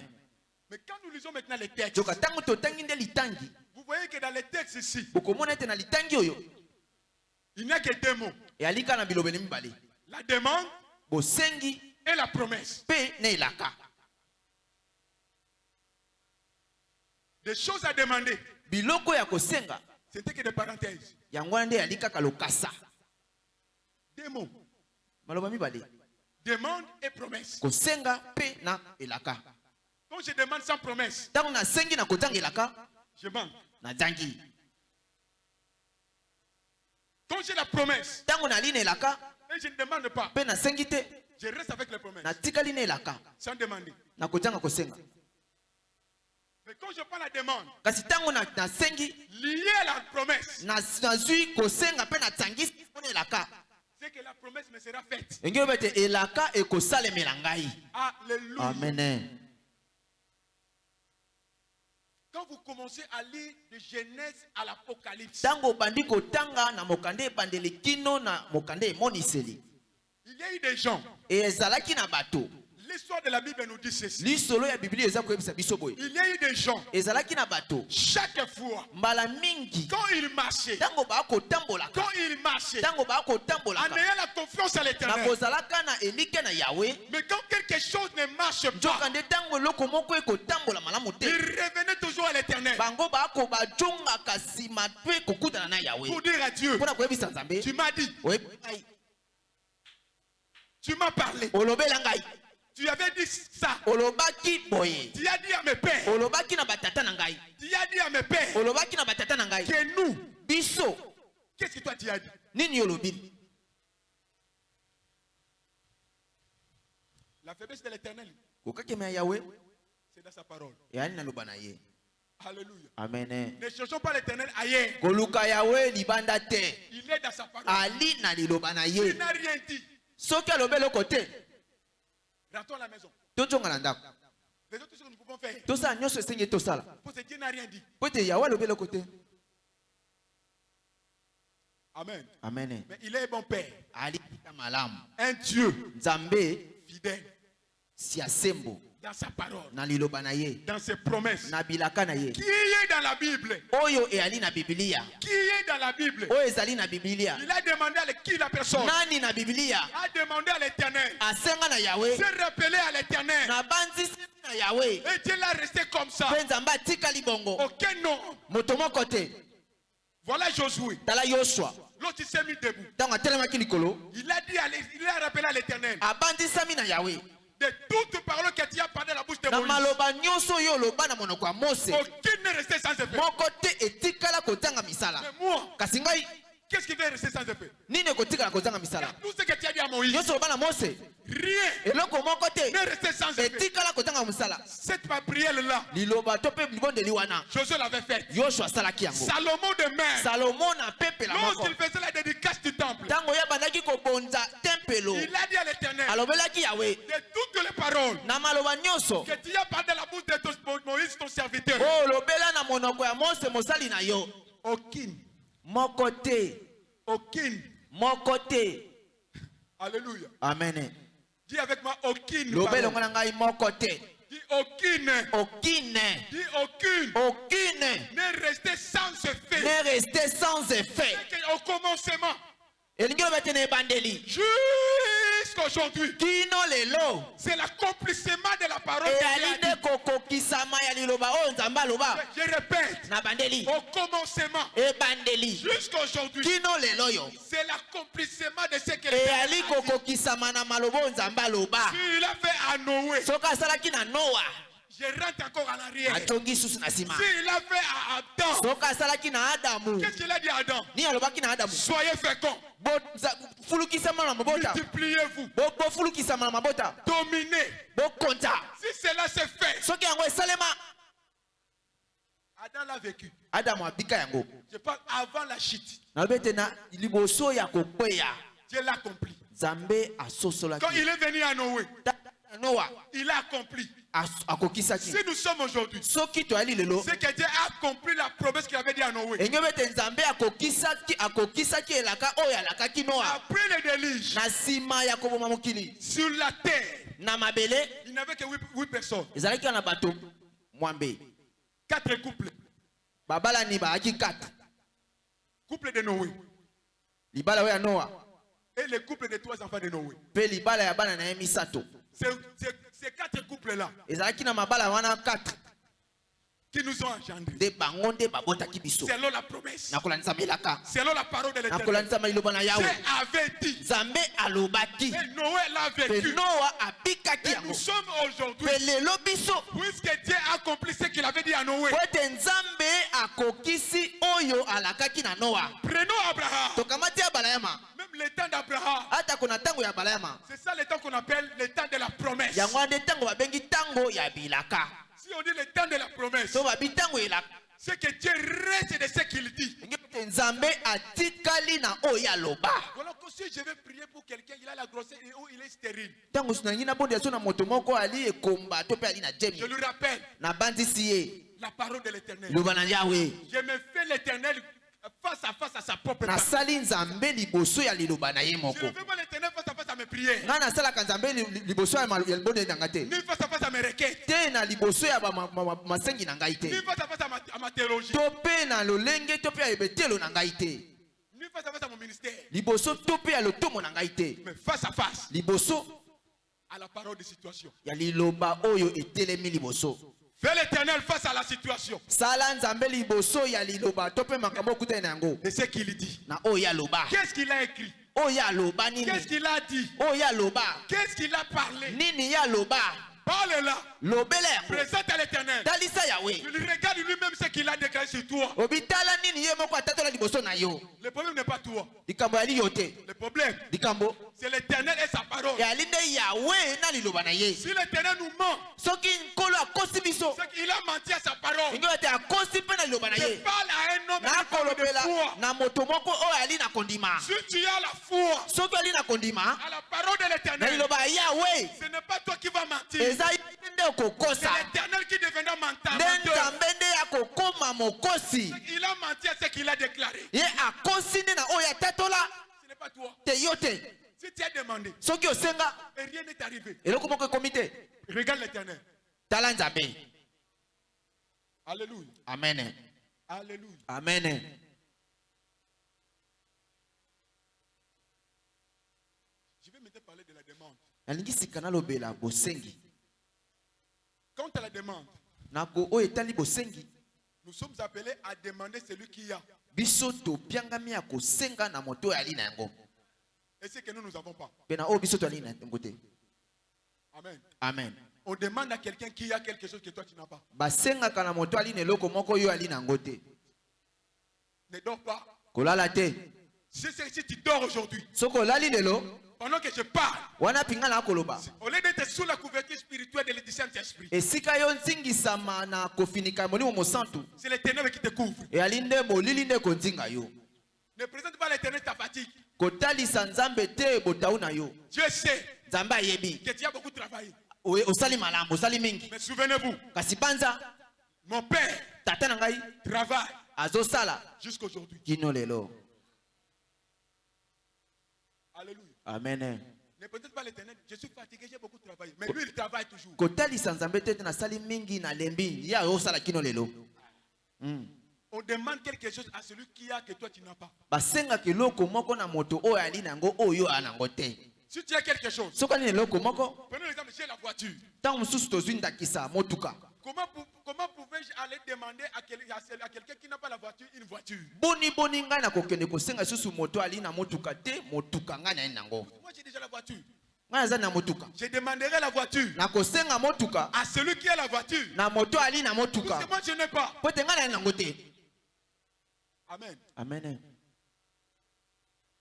Mais quand nous lisons maintenant les textes, joka ntango totangi nde litangi vous voyez que dans les textes ici, bokomona ete na litangi oyo il n'y a que deux mots. eyali kaka na bilobeli mibale La demande bosengi et la promesse. mpe na elaka Des choses à demander, biloko ya kosenga. C'était que des parenthèses. yango wana nde eyali kaka lokasa. Maloba mibale. Demande et promesse. kosenga mpe na elaka. Quand je demande sans promesse, ntango nasengi na kozanga elaka je manque. nazangi Quand j'ai la promesse ntango nali na elaka et je ne demande pas, mpe nasengi te je reste avec les promesses. natikali na elaka. Sans demander. na kozanga kosenga Mais quand je prends la demande kasi ntango na- nasengi liée à la promesse, na- nazwi kosenga mpe natsangisi mpona elaka c'est que la promesse me sera faite. engi oyoba ete elaka ekosalemela ngai Alléluia. amen Quand vous commencez à lire de Genèse à l'Apocalypse, il y a eu des gens. L'histoire de la Bible nous dit ceci. Il y a eu des gens. Chaque fois, quand ils marchaient, quand ils marchaient, en ayant la confiance à l'éternel, mais quand quelque chose ne marche pas, ils revenaient toujours à l'éternel. Pour dire à Dieu, tu m'as dit, tu m'as parlé, tu avais dit ça, olobaki boye tu as dit à mes pères, olobaki na batata na ngai. Tu as dit à mes pères. Olobaki na batata na ngai. Que nous, biso. qu'est-ce que toi tu as dit? Nini olobi? La faiblesse de l'éternel, kokakema ya yawe c'est dans sa parole. eyali na loba na ye. Alléluia. amen Ne cherchons pas l'éternel ailleurs. koluka yawe libanda te. Il est dans sa parole. ali na liloba na ye. Il n'a rien dit. soki alobi eloko te Rentrons à la maison. tozonga na ndako Les autres choses que nous pouvons faire. tosala nyonso esengi tosala po ete yawe alobi eloko te Amen. amen Mais il est bon Père. ali kita malamu Un Dieu nzambe fidèle si asembo dans sa parole, dans ses promesses. Qui est dans la Bible? Bibilia Qui est dans la Bible? Il a demandé à qui la personne? Nani na bibilia? A demandé à l'éternel. S'est rappelé à l'éternel. Et Dieu l'a resté comme ça. Aucun nom. Voilà Josué. L'autre il s'est mis debout. Il a dit, il a rappelé à l'éternel. De toutes paroles que tu as parlé à la bouche de na Moïse. maloba nyonso oyo oloba na monoko ya mose Aucune n'est restée sans effet. moko te etikala kozanga misala Mais moi, kasi ngai qu'est-ce qui va rester sans effet nini ekotikala kozanga misala? Tout ce que tu as dit à Moïse, nyonso oloba na mose. Rien. Eloko moko te. N'est resté sans effet. etikala kozanga misala. Cette prière-là, liloba to mpe libondeli wana. Josué l'avait faite. yosua asalaki yango. Salomon de même, salomo na pepela moko. Lorsqu'il faisait la dédicace du temple, ntango ye abandaki kobonza tempelo. Il a dit à l'éternel, alobelaki yawe de toutes les paroles. Na maloba nyonso. Que tu as parlé à la bouche de ton- Moïse, ton serviteur, oyo olobela na monoko ya mose mosali na yo. Aucune, moko te aucune, moko te alléluia. amen. Dis avec moi, aucune, ngai moko te Dis aucune, okine dis aucune, okine n'est restée sans effet. ne reste sans effet. Au commencement, elingi Jusqu'aujourd'hui, c'est l'accomplissement de la parole de nzambe aloba Je répète, au commencement, ebandeli jusqu'aujourd'hui, c'est l'accomplissement de ce que le eyali Père a dit. S'il a fait à Noé, je rentre encore en arrière. atongi susu na nsima S'il a fait à Adam, soki asalaki na adamu. Qu'est-ce qu'il a dit à Adam? Nini alobaki na adamu. Soyez fulukisama na mabota. Multipliez-vous, Bo- bofulukisama na mabota. Dominez. bokonta Si cela se fait, soki yango esalema. Adam l'a vécu. adamu abika yango. Je parle avant la chute. nalobi ete na liboso ya kokweya. Dieu l'a accompli. nzambe Quand asosolaki il est venu à Noé, Il a accompli. Si nous sommes aujourd'hui, c'est que Dieu a accompli la promesse qu'il avait dit à Noé. Après le déluge, sur la terre, il n'avait que huit, huit personnes. Quatre couples. babalani bayaki 4 Couple de Noé. Et le couple de trois enfants de Noé. ces quatre couples-là. Ezalaki na mabala wana quatre. Qui nous ont engendrés. Selon la promesse. Selon la parole de l'éternel. Dieu avait dit. Et Noé l'a vécu. Et nous sommes aujourd'hui. Puisque Dieu a accompli ce qu'il avait dit à Noé. Prenons Abraham. Même le temps d'Abraham. C'est ça le temps qu'on appelle le temps de la promesse. Yango wana nde ntango babengi ntango ya bilaka Si on dit le temps de la promesse, elaka c'est que Dieu reste de ce qu'il dit. Voilà que si je vais prier pour quelqu'un, il a la grossesse et où il est stérile. Je lui rappelle la parole de l'éternel. Je me fais l'éternel nasali nzambe liboso ya liloba na ye moko ngai nasalaka nzambe liboso ya libondeli na ngai te te na liboso ya masengi na ngai te to mpe na lolenge to mpe ya ebetelo na ngai te liboso to mpe ya lotomo na ngai te liboso ya liloba oyo etelemi liboso Fais l'éternel face à la situation. De ce qu'il dit. Qu'est-ce qu'il a écrit? Qu'est-ce nini? Qu'il a dit? Qu'est-ce qu'il a parlé? Parle là, présente à l'éternel. Il regarde lui-même ce qu'il a déclaré sur toi. Le problème n'est pas toi. Le problème, c'est l'éternel et sa parole. Si l'éternel nous ment, c'est qu'il a menti à sa parole. Je parle à un homme de foi. Si tu as la foi à la parole de l'éternel, ce n'est pas toi qui vas mentir. Eza ye nde nde akokoma mokosi Il a menti à ce qu'il a déclaré. ye akosi nde na oyo atatola Ce n'est pas toi. te yo te Si tu as demandé soki osenga et rien n'est arrivé, eloko moko ekomi te regarde l'éternel. tala nzambe Alléluia. amen Alléluia. amen Je vais maintenant parler de la demande. nalingi sika nalobela bosengi Quant à la demande, bosengi. nous sommes appelés à demander celui qui a. Et ce que nous nous avons pas. te. Amen. amen. On demande à quelqu'un qui a quelque chose que toi tu n'as pas. Ne dors pas. Si, si- tu dors aujourd'hui, pendant que je parle, wana mpinga na akoloba au lieu d'être sous la couverture spirituelle de du Saint-Esprit, esika yo nzingisama na kofinika molimo mosantu c'est l'éternel qui te couvre. eyali nde molili nde konzinga yo Ne présente pas l'éternel ta fatigue. kotalisa nzambe te botau na yo Dieu sait nzambe ayebi que tu as beaucoup travaillé. Osali malamu osali mingi Mais souvenez-vous, kasi panza mon père tata na ngai travaille azosala jusqu'aujourd'hui. kino lelo Alléluia. Amen Ne présente pas l'éternel. Je suis fatigué, j'ai beaucoup travaillé. Mais lui, il travaille toujours. kotalisa nzambe te ete nasali mingi nalembi ye azosala kino lelo Mm. On demande quelque chose à celui qui a que toi tu n'as pas. basengaka eloko moko na moto oyo ali na yango oyo aa nango te Si tu as quelque chose, soki ali na eloko moko prenons l'exemple, j'ai la voiture. ntango mosusu tozwi ndakisa motuka Comment, pou- comment pouvais-je aller demander à, quel- à à quelqu'un qui n'a pas la voiture une voiture? Boni boni ngai nakokende kosenga lisusu moto ali na motuka te motuka ngai naye nango Moi j'ai déjà la voiture. ngai na motuka. Je demanderai la voiture. Nakosenga motuka. À celui qui a la voiture. na moto ali na Parce motuka que moi je n'ai pas. po naye nango te. Amen. amen.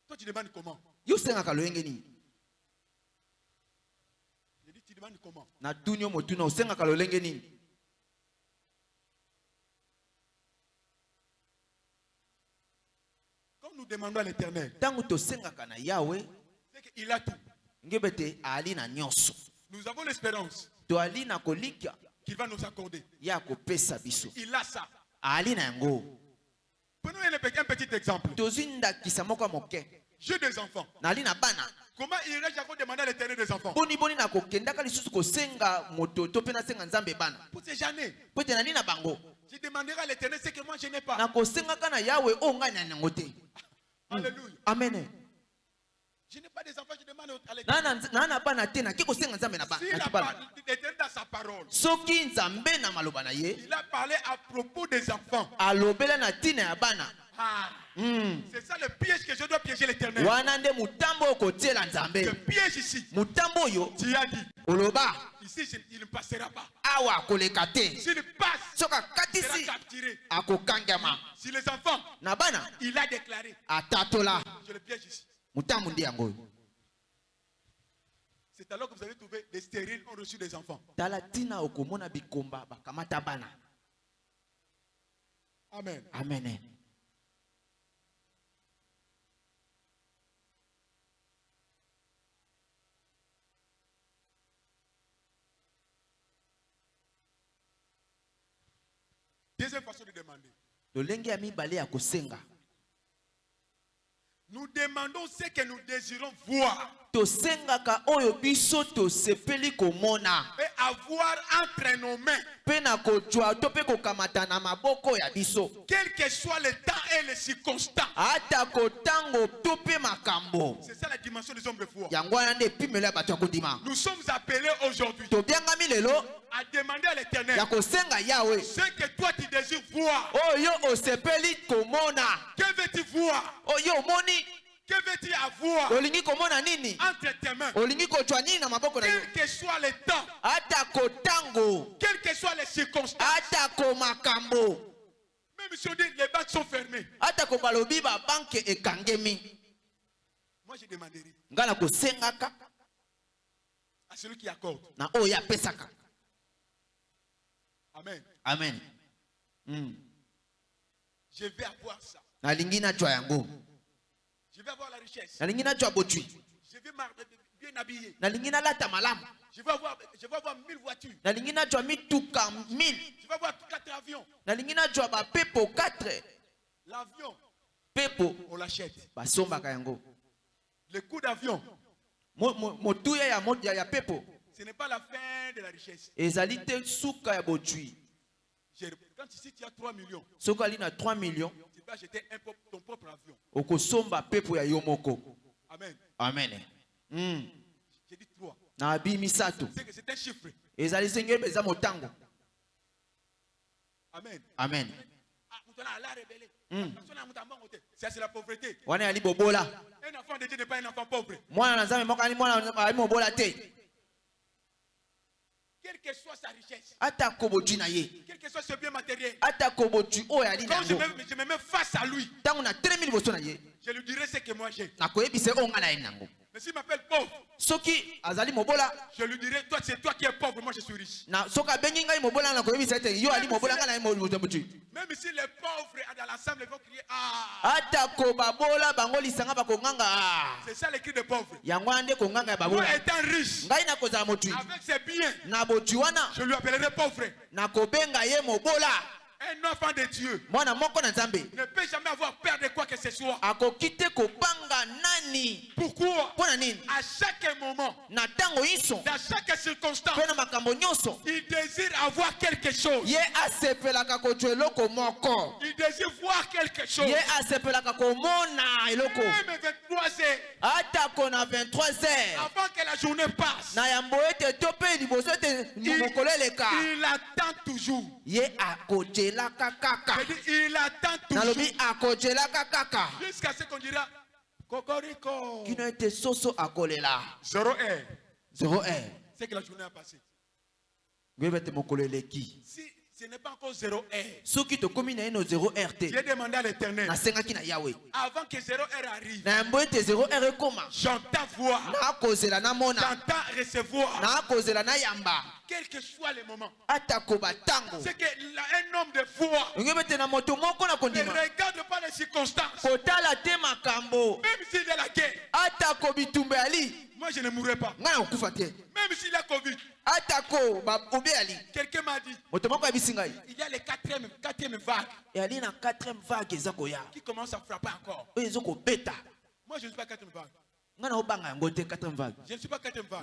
Toi tu demandes comment? Yo osengaka loyenge nini Je dis tu demandes comment? Natuni yo motuna osengaka lolenge nini Quand nous demandons à l'éternel, c'est qu'il a tout. Nous avons l'espérance qu'il va nous accorder. Il a ça. Prenons un, pe- un petit exemple. J'ai des enfants. Comment irais-je encore demander à l'éternel des enfants? Pour ces années, je demanderai à l'éternel ce que moi je n'ai pas. te Alléluia. amen Je n'ai pas des enfants, je demande à l'éternel. Si l'éternel dans sa parole, il a parlé à propos des enfants. Ah, Mm. c'est ça le piège que je dois piéger l'éternel. Le piège ici, tu as dit, ici je- il ne passera pas. awa akoleka te S'il passe, soki il sera capturé. akokangama Si les enfants, na bana il a déclaré, atatola je le piège ici. motambo nde yango C'est alors que vous avez trouvé des stériles ont reçu des enfants. tala ntina okomona bikomba bakamata bana Amen. amen Deuxième façon de demander. Nous demandons ce que nous désirons voir. Tosengaka oyo biso tosepeli komona. Et avoir entre nos mains, mpe na kozwa to mpe kokamata na maboko ya biso. Quel que soit le temps et les circonstances. ata kotango to mpe makambo. C'est ça la dimension des hommes de foi. yango wana nde epimelo ya bato ya kondima. Nous sommes appelés aujourd'hui tobiangami lelo à demander à l'éternel ya kosenga yawe. ce que toi tu voir. oyo osepeli komona. Que veux-tu voir? Oyo omoni. Que veux-tu avoir? Olingi komona nini? Entre tes mains. Olingi kozwa nini na maboko na yo? Quel que soit le temps, ata kotango. Quelles que soient les circonstances, ata ko makambo même si on dit les banques sont fermées, ata ko balobi babanke ekangemi. Moi je demanderai. Ngai na kosengaka. À celui qui accorde. na oyo apesaka. Amen. amen Mm. Je vais avoir ça. nalingi nazwa yango Je vais avoir la richesse. nalingi nazwa botwi Je vais mar- bien habillé. nalingi nalata malamu Je vais avoir, je vais avoir mille voitures. nalingi nazwa mituka 1000 Je vais avoir quatre avions. nalingi nazwa bapepo 4 L'avion, pepo on l'achète. basombaka yango Le coût d'avion, Mo- mo- motuya ya, mo- ya, ya pepo ce n'est pas la fin de la richesse. ezali te suka ya botwi Quand ici tu as 3 millions, ali na 3 millions tu peux acheter un ton propre avion. okosomba pepo ya yo moko Amen. amen mm. J'ai dit 3. na bi misato C'est un chiffre. ezali senge eza motango Amen. amen. Mm. C'est la pauvreté. Un enfant de Dieu n'est pas un enfant pauvre. nzambe moko ali mwana ali mobola te Quelle que soit sa richesse, quel que soit ce bien matériel, quand je me, je me mets face à lui, je lui dirai ce que moi j'ai. Na Mais s'il m'appelle pauvre, soki azali mobola je lui dirai, toi, c'est toi qui es pauvre, moi je suis riche. na soki abengi ngai mobola nakoyebisa ete yo ali mobola ngai na mo- botwi Même si les pauvres dans l'ensemble vont crier, ah, atako babola bango lisanga bakonganga "Ah." c'est ça le cri des pauvres. yango wana nde konganga babola étant riche, ngai nakozala motwi avec ses biens, na wana je lui appellerai pauvre. nakobenga ye mobola Un enfant de Dieu ne peut jamais avoir peur de quoi que ce soit. Pourquoi? À chaque moment, dans chaque circonstance, il désire avoir quelque chose. Il désire voir quelque chose. Même 23 heures. Atako na 23 heures. Avant que la journée passe, il, il attend toujours. Akojelaka kaka il attend nalobi akojelaka kaka Jusqu'à ce qu'on dira Cocorico. kino ete soso akolela Zéro heure. 0 heure C'est que la journée a passé. ngoyebi ete mokolo eleki Si ce n'est pas encore zéro heure, soki tokómi na ye no 0 heure te j'ai demandé à l'éternel, avant que zéro heure arrive, na yambo ete 0 heure ekóma j'entends voir, j'entends recevoir, nakozela nayamba quel que soit le moment. C'est que un homme de foi ne regarde pas les circonstances, même s'il y a la guerre. Moi, je ne mourrai pas. Même s'il a Covid, quelqu'un m'a dit, il y a les quatrième, quatrième vague 4 vague qui commence à frapper encore. Moi, je ne suis pas quatrième vague. ngai naobanga yango te 4 vague. Je ne suis pas quatrième vague.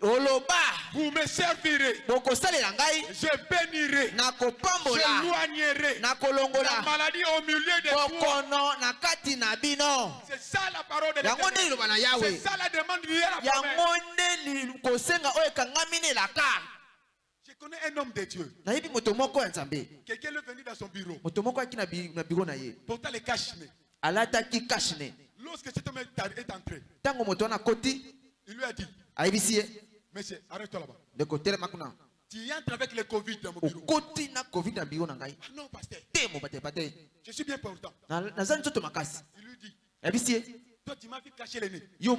oloba. Vous me servirez, bokosalela ngai. Je bénirai, nakopambola j'éloignerai la nakolongola maladie au milieu de bokono na kati na bino. C'est ça la parole de yango nde liloba na C'est yawe yango nde kosenga oyo ekangami na elaka Je connais un homme de Dieu. nayebi moto moko ya nzambe. Quelqu'un est venu dans son bureau. moto moko ayaki na bi- na biro na ye. Pourtant, les cache-nez. alataki kashne Lorsque cet homme est entré, ntango moto wana akoti il lui a dit ayebisi ye Monsieur, arrête-toi là-bas. kuna Tu entres avec le Covid dans mon bureau. okoti na covid na biro na ngai Ah non, pasteur, te je suis bien portant. Na- makasi Il lui dit ye Toi, tu m'as vu cacher le nez. yo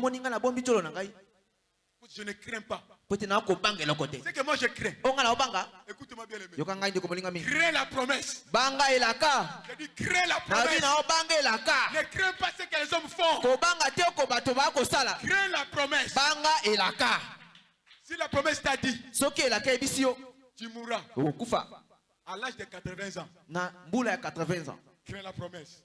tolo na ngai Je ne crains pas. C'est que moi, je crains. Écoute-moi bien, mingi Crains la promesse. banga elaka Je dis crains la promesse. elaka Ne crains pas ce que les hommes font. te bato Crains la promesse. banga elaka Si la promesse t'a dit, soki yo tu mourras okokufa à l'âge de 80 ans. na mbula ya 80 ans Crains la promesse.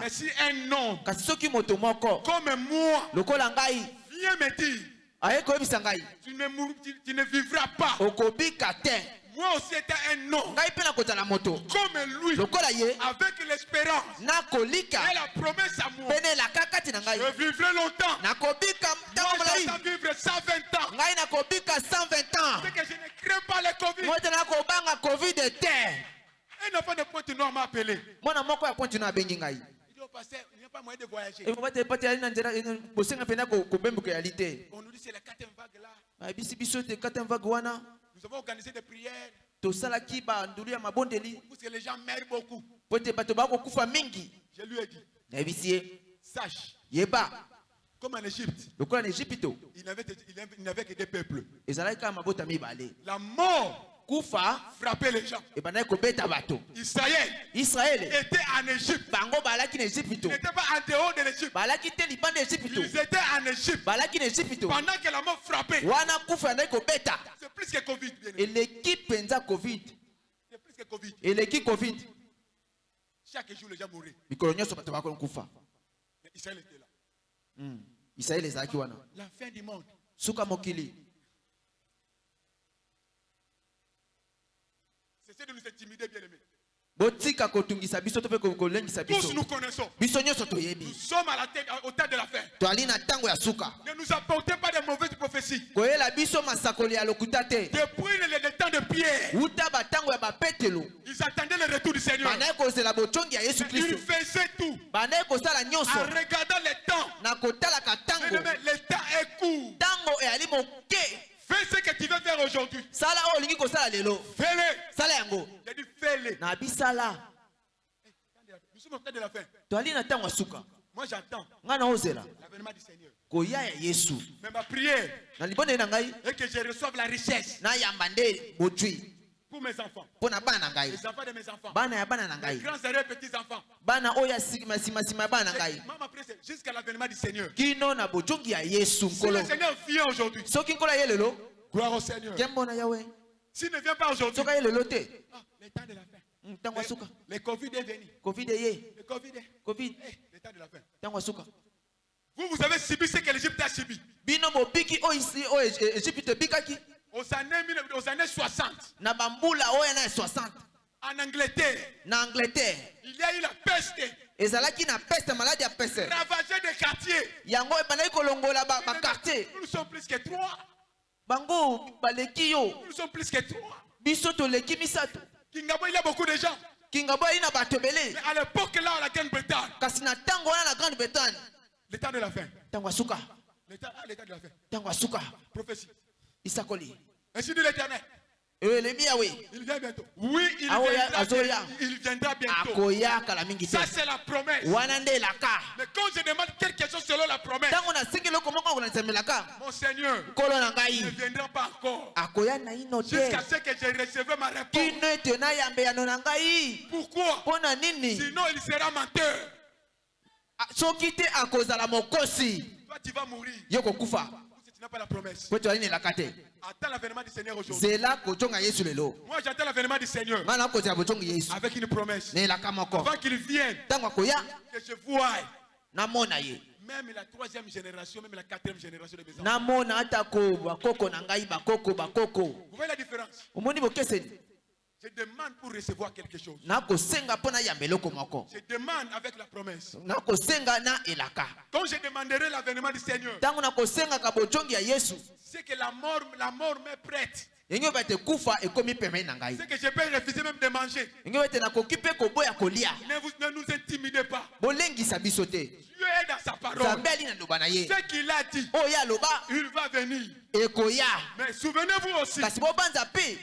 Mais si un homme kasi soki moto moko comme moi lokola ngai vient me dire, aye koyebisa ngai tu ne, mour- tu, tu ne vivras pas. okobika te Moi aussi étant un homme comme lui, avec l'espérance et la promesse à moi, je vivrai longtemps. Moi, molai j'entends vivre 120 ans. ngai nakobika 120 ans C'est que je ne crains pas le Covid. te Un enfant de Pointe Noire m'a appelé. mwana moko ya pointe no abengi ngai eh, bosenga mpenza ko- kobembuka yali te On nous dit c'est la quatrième vague biso wana Nous avons organisé des prières. Pour que les gens meurent beaucoup. Je lui ai dit, sache, yeba. comme en Égypte, il n'avait que des peuples. La mort kufa frappait les gens. Israël israele était en Égypte. Ils n'étaient pas en dehors de l'Égypte. Ils étaient en Égypte. Pendant que la mort frappait. C'est plus que Covid. eleki mpenza covid C'est plus que Covid. eleki covid Chaque jour, les gens mouraient. Mais Israël était là. Mm. israele ezalaki wana La fin du monde. suka mokili De nous intimider, bien aimés. botika kotungisa biso to mpe ko- kolengisa Tous biso nous connaissons. biso nyonso Nous toyebi sommes à la tête, au temps de la fin. toali na ntango ya suka Ne nous apportez pas de mauvaises prophéties. koyela biso masakoli ya lokuta te Depuis le, temps de Pierre, ya bapetelo ils attendaient le retour du Seigneur. bandaki kozela botongi ya yesu Mais Ils kristo faisaient tout bandaki kosala nyonso en regardant le temps. na kotalaka Mais, ntango mais le temps est court. ntango eyali moke Fais ce que tu veux faire aujourd'hui. sala oyo olingi kosala lelo. Fais-le. sala yango. J'ai dit fais-le. na bisala Nous sommes au temps de la fin. toali na ntango ya suka. Moi, j'attends. Ngai naozela l'avènement du Seigneur. koya ya yesu. Mais ma prière na na ngai. est que je reçoive la richesse. Nayamba nde bozwi pour mes enfants, les enfants de mes enfants, les grands et petits enfants. jusqu'à l'avènement du Seigneur. Si le Seigneur vient aujourd'hui, gloire au Seigneur. S'il ne vient pas aujourd'hui, ah, le temps de la fin. ntango asuka Le Covid est venu. covid eye Le Covid est. covid Eh, le temps de la fin. Vous, vous avez subi ce que l'Égypte a subi. Aux années, 19 aux années 60, na bambula oyo na ya 60 en Angleterre, na angleterre. Il y a eu la peste, ezalaki na peste maladi ya peste. Ravagé des quartiers. yango ebandaki kolongola ba- bakartier Nous sommes plus que trois. bango baleki yo. Nous sommes plus que trois. biso toleki misato. Kingabo, il y a beaucoup de gens. kingabo ayi na bato ebele. Mais à l'époque, là, à la Grande-Bretagne, kasi na ntango wana na grande bretagne temps de ntango temps, ah, fin. ntango asuka Prophétie. Isakoli Ainsi dit l'Éternel. yawe Il vient bientôt. Oui, il Ah viendra, Azoya. bientôt. il viendra bientôt. Ça, c'est la promesse. Mais quand je demande quelque chose selon la promesse, mon Seigneur il ne viendra pas encore. Jusqu'à ce que je recevais ma réponse. Pourquoi? Sinon, il sera menteur. Ah, Toi, tu vas mourir. N'as pas la promesse. Attends l'avènement du Seigneur aujourd'hui. Moi, j'attends l'avènement du Seigneur. Avec une promesse. Avant qu'il vienne, que je voie même la troisième génération, même la quatrième génération de mes enfants. Vous voyez la différence? Je demande pour recevoir quelque chose. Je demande avec la promesse. Quand je demanderai l'avènement du Seigneur, c'est que la mort, la mort m'est prête. C'est que je peux refuser même de manger. Ne, vous, ne nous intimidez pas. Dieu est dans sa parole. Ce qu'il a dit, il va venir. Mais souvenez-vous aussi,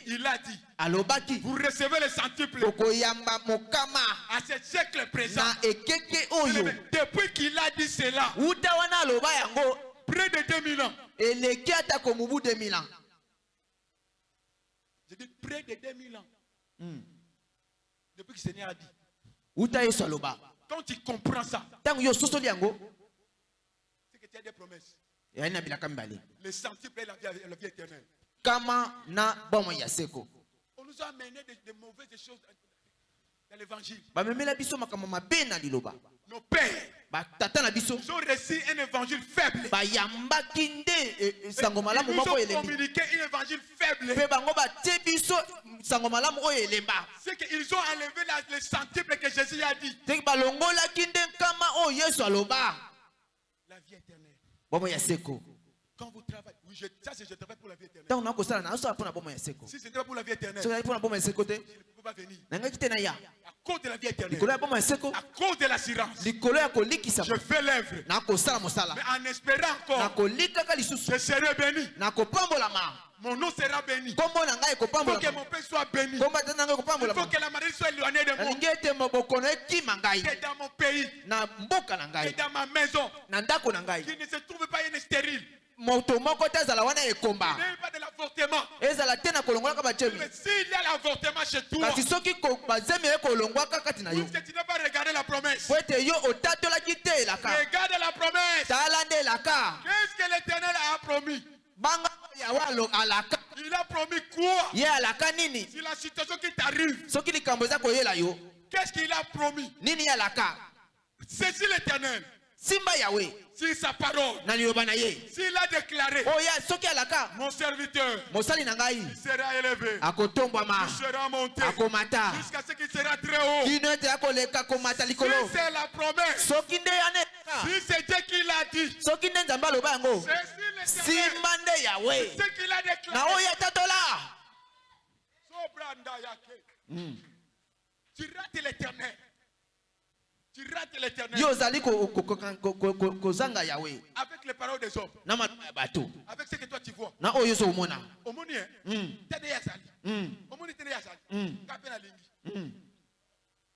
il a dit, alobaki. vous recevez le centuple okoyamba mokama. À ce siècle présent. na ekeke oyo. Mais Depuis qu'il a dit cela, wuta wana aloba yango. près de 2000 ans, eleki atako mobu 2000 ans je dis près de 2000 ans, depuis que le Seigneur a dit, quand tu comprends ça, c'est que tu as des promesses. Le centuple et la vie, la vie éternelle. On nous a amené de, de mauvaises choses dans l'évangile. Nos pères, ils ont reçu un évangile faible. eh, eh, Ils nous ont communiqué un évangile faible. C'est qu'ils ont enlevé la- le centuple que Jésus a dit. La vie éternelle. Quand vous travaillez, oui, je, ça c'est je travaille pour la vie éternelle. Si ce n'était pas pour la vie éternelle, je ne peux pas venir. À cause de la vie éternelle, à cause de l'assurance, je fais l'œuvre. Mais en espérant encore, je serai béni. Mon nom sera béni. ngai Il faut que mon père soit béni. ngai Il faut que la maladie soit éloignée de moi. Que dans mon pays, que dans ma maison, qu'il ne se trouve pas une stérile. Moto moko te azala wana ekomba. Ezala te na kolongolaka bajemi Mais s'il y a l'avortement chez toi, kasi soki bazemi eye kolongwaka kati na yo po ete yo otatolaki te elaka. Regarde la promesse. tala nde elaka. Qu'est-ce que l'Éternel a promis? Banga alaka. Il a promis quoi? Ye alaka nini? Si la situation qui t'arrive, soki likambo eza koyela yo. Qu'est-ce qu'il a promis? Nini ye alaka? C'est si l'Éternel, simba yawe si sa parole, na liloba na ye. S'il a déclaré, soki alaka mon serviteur mosali na ngai sera élevé, akotombwama il sera monté akomata. jusqu'à ce qu'il sera très haut. kino ete akoleka komata Si c'est la promesse, soki nde yana elaka si c'est Dieu qui l'a dit, soki nde nzambe aloba yango. simba nde yawe ce qu'il a na oyo Sobranda yake. Tu rates l'éternel. Tu rates l'éternel avec les paroles des hommes, avec ce que toi tu vois. na oyo ozomona Omoni, hein? Mm, Tene yazali. mm, Omoni tene yazali. Mm. Kape na lingi. mm.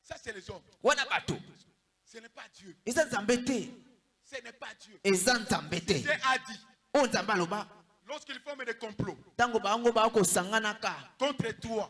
Ça, c'est les hommes. wana bato Ce n'est pas Dieu. eza nzambe te Ce n'est pas Dieu. eza nzambe te Dieu a dit, oyo nzambe aloba lorsqu'ils forment des complots bango contre toi,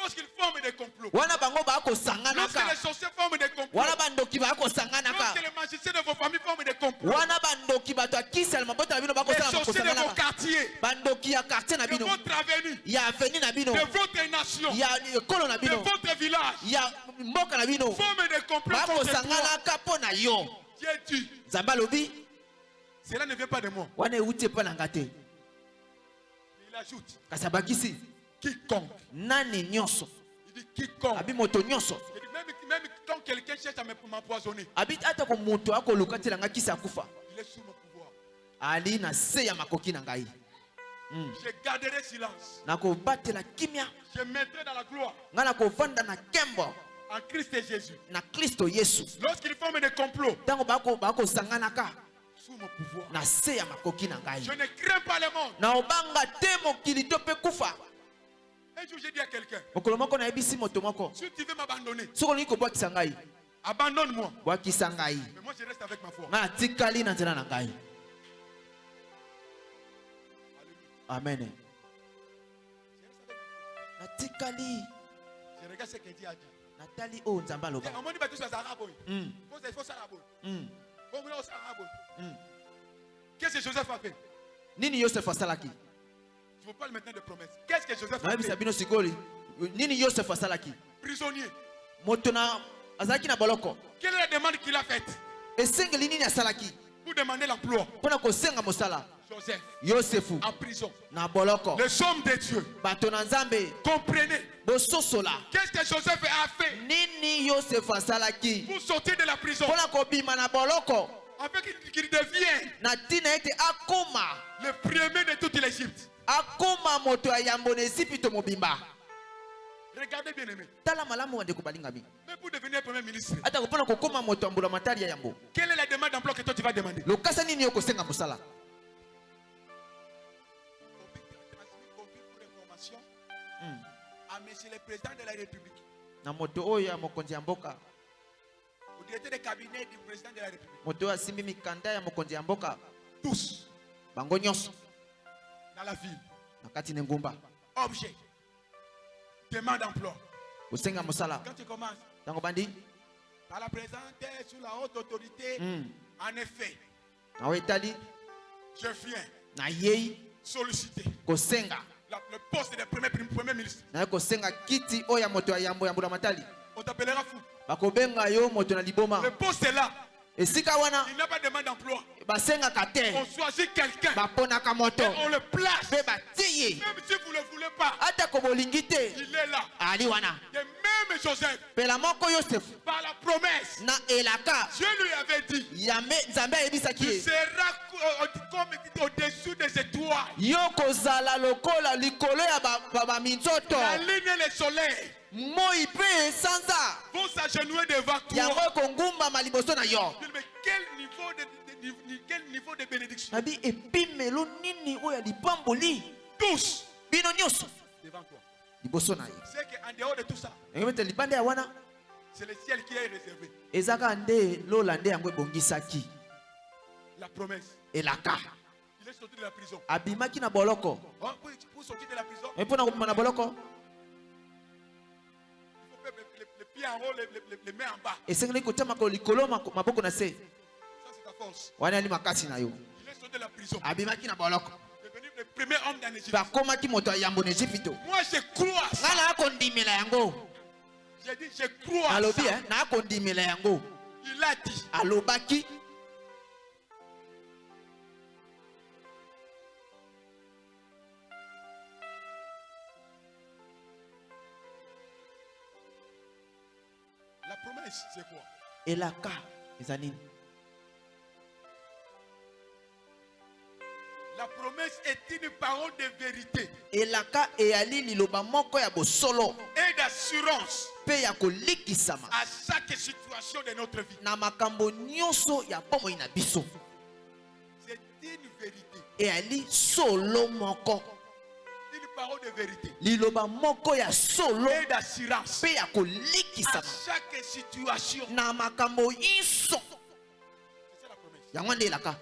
Lorsqu'ils forment des complots, lorsque les sorciers forment des complots, lorsque les magiciens de vos familles forment des complots, les sorciers de vos quartiers, de votre avenue, de votre nation, de votre village, forment des complots contre toi. Dieu dit, nzambe alobi cela ne vient pas de moi. Il ajoute, quiconque. nani nyonso Il dit quiconque. abi moto nyonso même, même quand quelqu'un cherche à me- m'empoisonner, abi atako moto akoluka tela nga kisi akufa il est sous mon pouvoir. ali na se ya makoki na ngai Mm. Je garderai silence. nakobatela kimia Je mettrai dans la gloire ngai nakovanda na nkembo en Christ et Jésus. na kristo yesu Lorsqu'ils forment des complots, ntango bako- bakosanganaka sous mon pouvoir. na se ya makoki na ngai Je ne crains pas le monde. naobanga te mokili to mpe kufa Un jour, j'ai dit à quelqu'un, si tu veux m'abandonner, abandonne-moi. Mais moi, je reste avec ma foi. amen. Je natikali regarde ce que Dieu a dit. natali oyo nzambe aloba. Mm. Qu'est-ce que Joseph a fait? Nini yosef asalaki? Je vous parle maintenant de promesses. Qu'est-ce que Joseph a fait? Prisonnier. Quelle est la demande qu'il a faite? Pour demander l'emploi. Joseph, en prison. na boloko. Les hommes de Dieu, comprenez. Qu'est-ce que Joseph a fait? Nini asalaki? Pour sortir de la prison. Afin qu'il devienne le premier de toute l'Égypte akoma moto ya yambo na ezipito mobimba Regardez bien aimé. tala malamu Mais pour devenir premier ministre, ata kopona kokoma moto ya mbula matari ya yambo. quelle est la demande d'emploi que toi tu vas demander? Lokasa nini yo kosenga mosala Confie pour information à monsieur le président de la République, na moto oyo ya mokonzi ya mboka. Au directeur de cabinet du président de la République, moto oyo asimbi mikanda ya mokonzi ya mboka. Tous. Bango nyonso dans la ville, objet, demande d'emploi. Quand tu commences. Par la présente sous la haute autorité, Mm. en effet, je viens. Solliciter. La- le poste de premier, premier ministre. On t'appellera fou. Le poste est là. Esika wana Il n'a pas de demande d'emploi. basengaka te On choisit quelqu'un. Baponaka moto et on le place. mpe batie ye Même si vous ne le voulez pas, atako bolingi te il est là. ali wana. Même Joseph, mpela moko yosefu par la promesse, na elaka. Dieu lui avait dit. Nzambe ayebisaki ye. seras euh, comme au-dessus des étoiles. yo kozala lokola likolo ya ba- ba- baminzoto La et vont s'agenouiller devant toi. Mais quel niveau de, quel niveau de bénédiction? Tous. Devant toi. C'est qu'en dehors de tout ça, c'est le ciel qui est réservé. nde yango ebongisaki. La promesse. elaka. Il est sorti de la prison. abimaki na boloko. Pour, pour sortir de la prison, pieds en haut, les, les- les- les mains en bas. esengeli kotia makolo likolo mako- maboko na se Ça, c'est ta force. wana ali makasi na yo Il est sorti de la prison. abimaki na boloko Devenu le premier homme dans l'Égypte. bakomaki moto ya yambo na ejipito Moi, je crois à ça. ngai naa kondimela yango J'ai dit, je crois à alobi ça. eh, naa kondimela yango Il a dit, alobaki S, c'est quoi? Et la K, mezzanine. La promesse est une parole de vérité. Et la K et Ali liloba moko ya bosolo. Et d'assurance. Pe ya kolikisama. À chaque situation de notre vie. Na makambo nyonso ya pomo ina biso. C'est une vérité. Et Ali solo moko parole de vérité. Liloba moko ya solo et d'assurance. mpe ya à kolikisama chaque situation. na makambo nyonso C'est ça la promesse. yango nde elaka.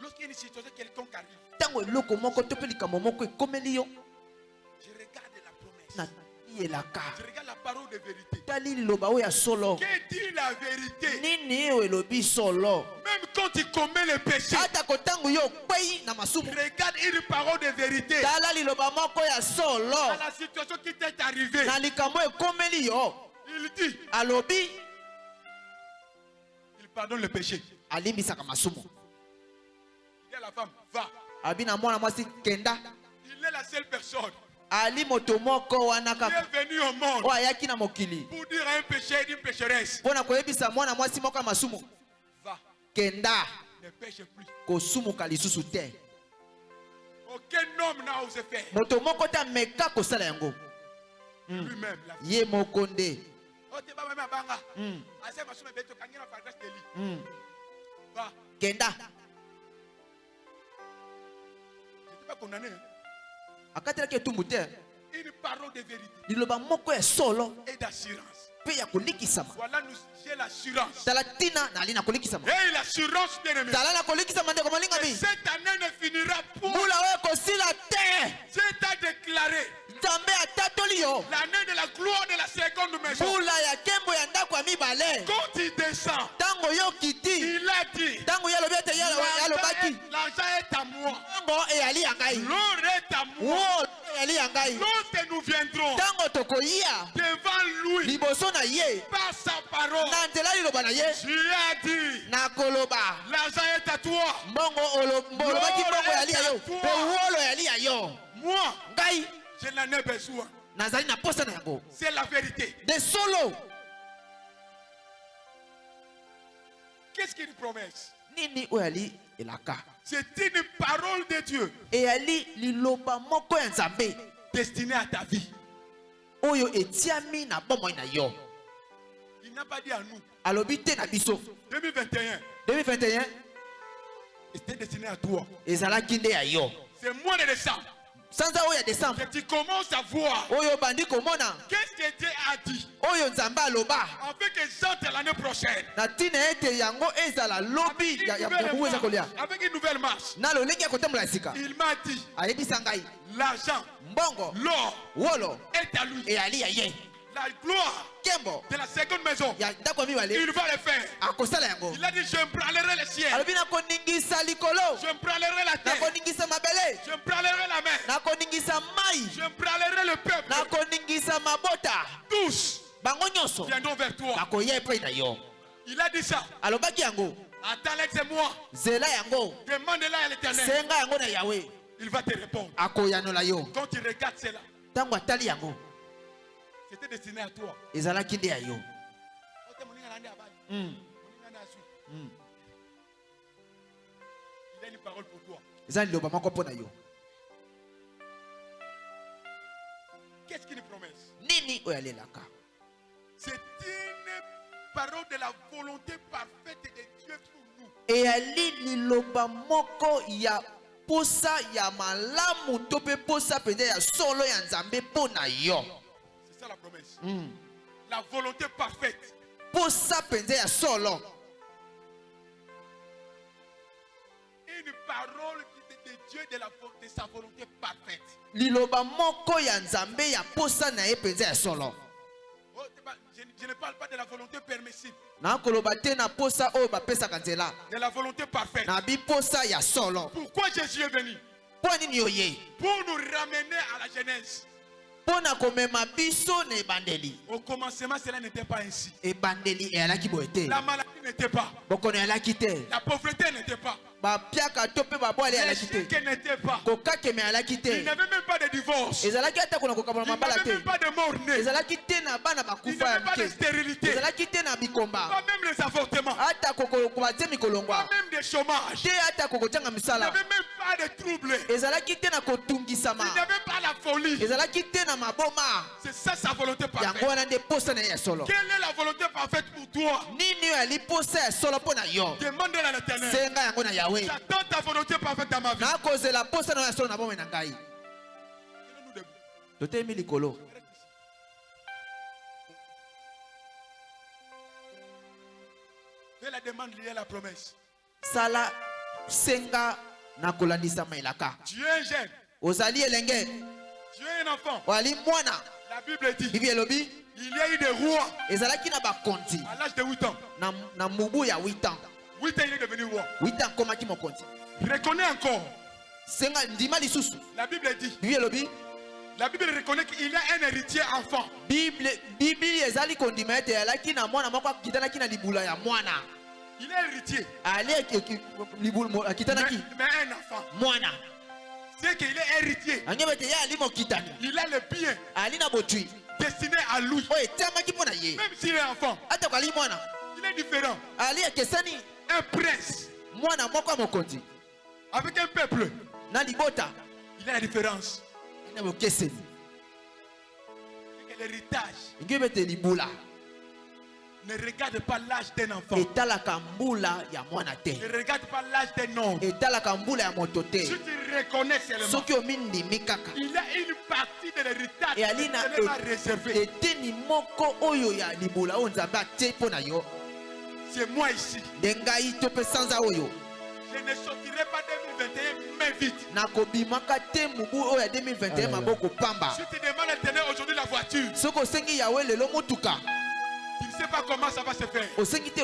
Lorsqu'il y a une situation quelconque arrive, ntango eloko moko to mpe likambo moko ekomeli yo je regarde la promesse. elaka. Je regarde la parole de vérité. tali liloba oyo ya solo. Que dit la vérité? Nini oyo elobi solo? Même quand tu commets le péché, ata regarde une parole de vérité. Dans la situation qui t'est arrivée, il dit, alobi. il pardonne le péché. Il dit à la femme, va. kenda. Il est la seule personne. Ali moto moko wana kaka est venue au monde. Oyo ayaki na mokili. Pour dire à un péché et une pécheresse, mpo na koyebisa mwana mwasi moko ya masumu. Va, kenda. kosumuka lisusu te. Moto moko te ameka kosala yango. Hmm. Ye moko nde. Hmm. Hmm. Kenda. Akatelaki etumbu te. Liloba moko ya solo mpe ya kolekisama j'ai l'assurance. tala ntina nali na kolikisama Et l'assurance, bien aimé. tala na kolikisama ndeko molingami cette année ne finira pas. mbula oyo ekosila te C'est à déclarer nzambe atatoli yo l'année de la gloire de la seconde maison. mbula ya nkembo ya ndako ya mibale Quand il descend, ntango yo okiti il a dit ntango ye alobi ete ye alobaki l'argent est à moi. ntango eyali ya ngai L'or est à moi. wo eyali ya ngai Lorsque nous viendrons ntango tokoya devant lui liboso na ye par sa parole, tu as dit l'argent est à toi. ya yo Moi, je n'en ai besoin. C'est la vérité. de solo. Qu'est-ce qu'une promesse? C'est une parole de Dieu. Destinée à ta vie. Il n'a pas dit à nous. alobi te na biso. 2021, 2021 c'était destiné à toi. ezalaki nde ya yo. C'est mois de décembre oyo ya desambre que tu commences à voir. Oyo obandi komona. Qu'est-ce que Dieu a dit? Oyo nzambe aloba. Afin que j'entre l'année prochaine. na ntina ete yango ezala Avec ya une ya- ya nouvelle kongo eza kolia. Marche. Avec une nouvelle marche. na lolenge ya kotambola sika. Il m'a dit ayebisa ngai. l'argent, mbongo l'or wolo est à lui. eyali ya ye La gloire de la seconde maison, il va le faire. yango. Il a dit Je prendrai le ciel, je prendrai la terre, je prendrai la mer, je prendrai le peuple. Tous viendront vers toi. Il a dit ça. Attends, yango. Demande-la à l'éternel. Il va te répondre. Quand tu regardes cela, c'était destiné à toi. ezalaki nde ya yo Ote moninga na nde abali, Mm, moninga na asui. mm. Il a une parole pour toi. eza liloba moko mpo na yo Qu'est-ce qu'une promesse? Nini oyo alelaka? C'est une parole de la volonté parfaite de Dieu pour nous. eyali liloba moko ya posa ya malamu to mpe posa mpenza ya solo ya nzambe mpo na yo ça la promesse. Mm. La volonté parfaite. posa mpenza ya solo Une parole de, de Dieu de, la, de sa volonté parfaite. liloba moko ya nzambe ya posa na ye mpenza ya solo Oh, je, je ne parle pas de la volonté permissible, nakoloba te na posa bapesaka nzela de la volonté parfaite. na biposa ya solo Pourquoi Jésus est venu? Pour nous ramener à la jeunesse. Au commencement, cela n'était pas ainsi. La maladie n'était pas. La pauvreté n'était pas. Bapiaka to mpe babwale Les alaki te chiens n'étaient pas. kokakeme alaki Il te n'avait même pas de divorce. ezalaki ata kona kokabola Il mabala n'avait te même pas de mort née. ezalaki te na bana Il bakufa ya n'avait pas de mike stérilité. ezalaki te na bikomba Pas même les avortements. ata kobatie Pas mikolongwa même des chômages. te ata kokotyanga Il misala n'avait même pas de troubles. ezalaki te na kotungisama Il n'avait pas la folie. ezalaki te na maboma C'est ça sa volonté yango parfaite. wana nde posa na ye ya solo Quelle est la volonté parfaite pour toi? Nini oyo ali posa ya solo mpo na yo? Demande-le à l'éternel. senga yango na yawe J'attends ta volonté parfaite dans ma vie. na ngai likolo Fais la demande liée à la promesse. sala senga na kolandisama elaka Tu es un jeune. ozali elenge Tu es un enfant. mwana La Bible dit bibi elobi? il y a eu des rois ezalaki na bakonzi à l'âge de 8 ans. na, na mubu ya 8 ans 8 ans, il est devenu roi. 8 ans akomaki mokonzi Reconnais encore. senga ndima lisusu La Bible dit bibi elobi la Bible reconnaît qu'il y a un héritier enfant. bible bibili ezali kondima ete alaki na mwana moko akitanaki na libula ya mwana Il est héritier. eki- libula akitanaki mais un enfant. mwana C'est qu'il est héritier. anyebi ete ye ali mokitani Il a le bien ali na botwi destiné à lui. oyo etiamaki mpo na ye Même s'il est enfant, atako ali mwana il est différent. ali ekesani Un prince. Mwana moko ya mokonzi. Avec un peuple, na libota. Il a la différence. na bokeseni. L'héritage. Libula. Ne regarde pas l'âge d'un enfant. ya mwana te. Ne regarde pas l'âge d'un homme. ya moto te. Si tu reconnais seulement, soki il a une partie de l'héritage eyali qui na n'est pas réservée. eteni moko oyo ya libula oyo nzambe atie mpo na yo C'est moi ici. Je ne sortirai pas 2021 main vide. nakobimaka te mobu oyo ya 2021 maboko pamba Si tu demandes à aujourd'hui la voiture, tu ne sais pas comment ça va se faire. te te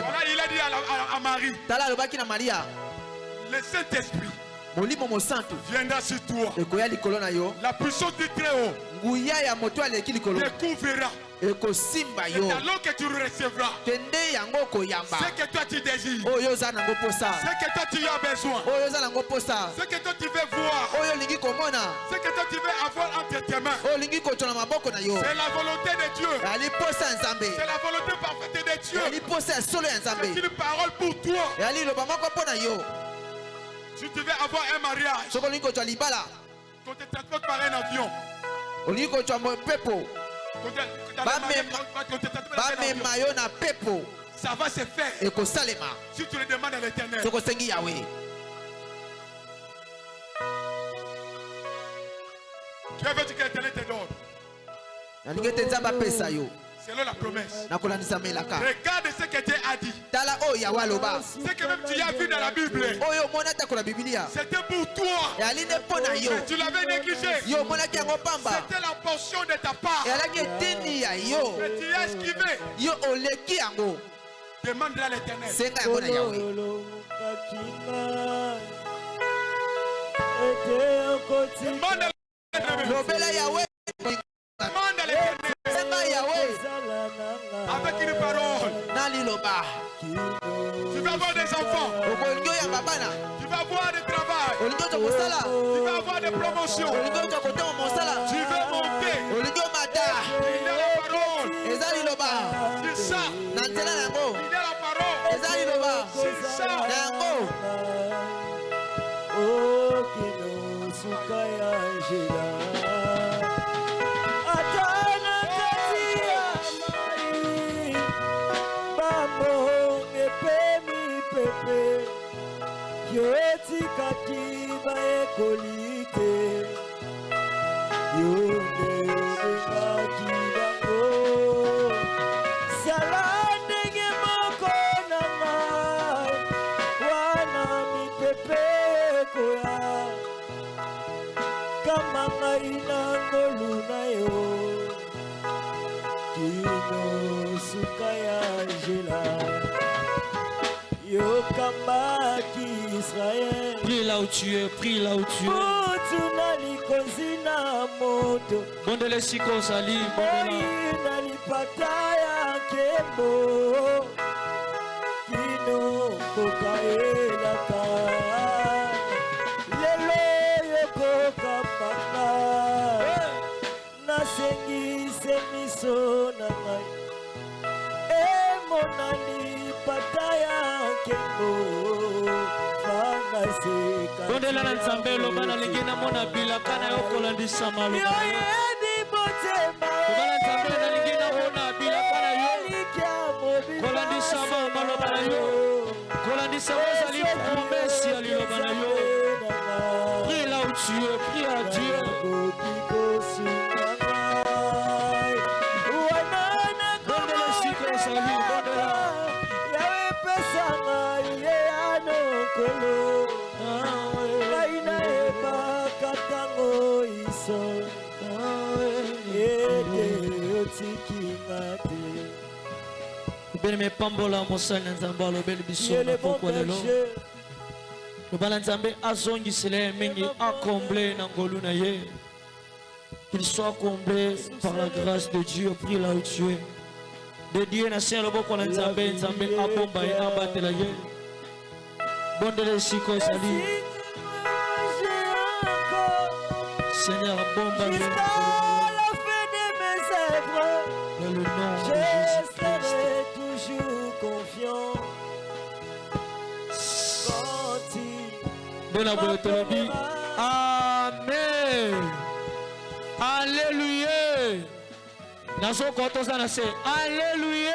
Voilà, il a dit à, la- à- à Marie, tala alobaki na maria le Saint-Esprit viendra sur toi. La puissance du Très-Haut te couvrira. Ekosimba Et yo. alors que tu recevras. Yango ce que toi tu désires, oyo oza nango posa. Ce que toi tu as besoin, oyo oza nango posa. Ce que toi tu veux voir, oyo olingi komona. Ce que toi tu veux avoir entre tes mains. oyo olingi kotwa na maboko na yo. C'est la volonté de Dieu. ya nzambe. C'est la volonté parfaite de Dieu. eyali posa ya solo ya C'est nzambe une parole pour toi. eyali liloba moko mpo na yo. Si tu veux avoir un mariage, soki olingi kotwa libala. Qu'on te transporte par un avion, olingi kotwa mpepo bamema yo na pepo. Ça va se faire. Ekosalema. Si tu le demandes à l'éternel. Tokosengi yawe. Tu veux que l'éternel te donne? Nalingi ete nzambe apesa yo. Selon la promesse. Regarde ce que Dieu a dit. Ce que même tu as vu dans la Bible, c'était pour toi. Mais tu l'avais négligé. C'était la portion de ta part. Mais tu as esquivé. Demande à l'éternel. Demande à l'éternel. Yawe kozala nanga Avec une parole. Tu vas avoir des enfants. Tu vas avoir du travail. Tu vas avoir des promotions. Tu veux monter. Il y a la parole. C'est ça. Il y a la parole. C'est ça. na bayekoli te. Yo nde obengaki bango. Sala ndenge moko na ngai wana mipepe ekoya. Kama ngai na ngolu na yo. Kino suka ya nzela yokambaki israel. Prie là où tu es, prie là où tu es. Mondele siko mondela. na lipata ya nkembo. Kino yoka elaka. Lelo yokokamanga nasengise miso na ngai. Emona lipata ya nkembo bondela na nzambe eloba nalingi namona bilaka na yo kolandisa maloba na nzambe nalingi namona bilaka na yo. Kolandisa ma- maloba na yo. kolandisa ezali promese ya liloba na yo. Prie là où tu es prie à dieu obeli mepambola mosali na nzambe alobeli biso na pokwa lelo. Berger loba na nzambe azongisela ye mingi akomble na ngolu na ye. Qu'il soit comblé par la grâce de dieu prie là où tu es. Dédié na se ya loboko na nzambe nzambe abomba ye. Abatela ye bondela esika ozali seigneur ye na boye tolobi amen alleluya nazokota toza na se alleluya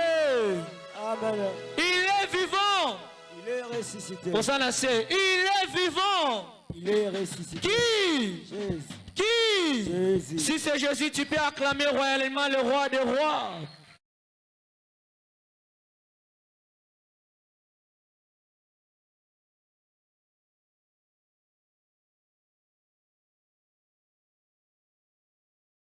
Amen. il est vivant Il est ressuscité. toza na se il est vivant Il est ressuscité. qui? Jésus. qui? Jésus. si c'est jésus tu peux acclamer royalement le roi des rois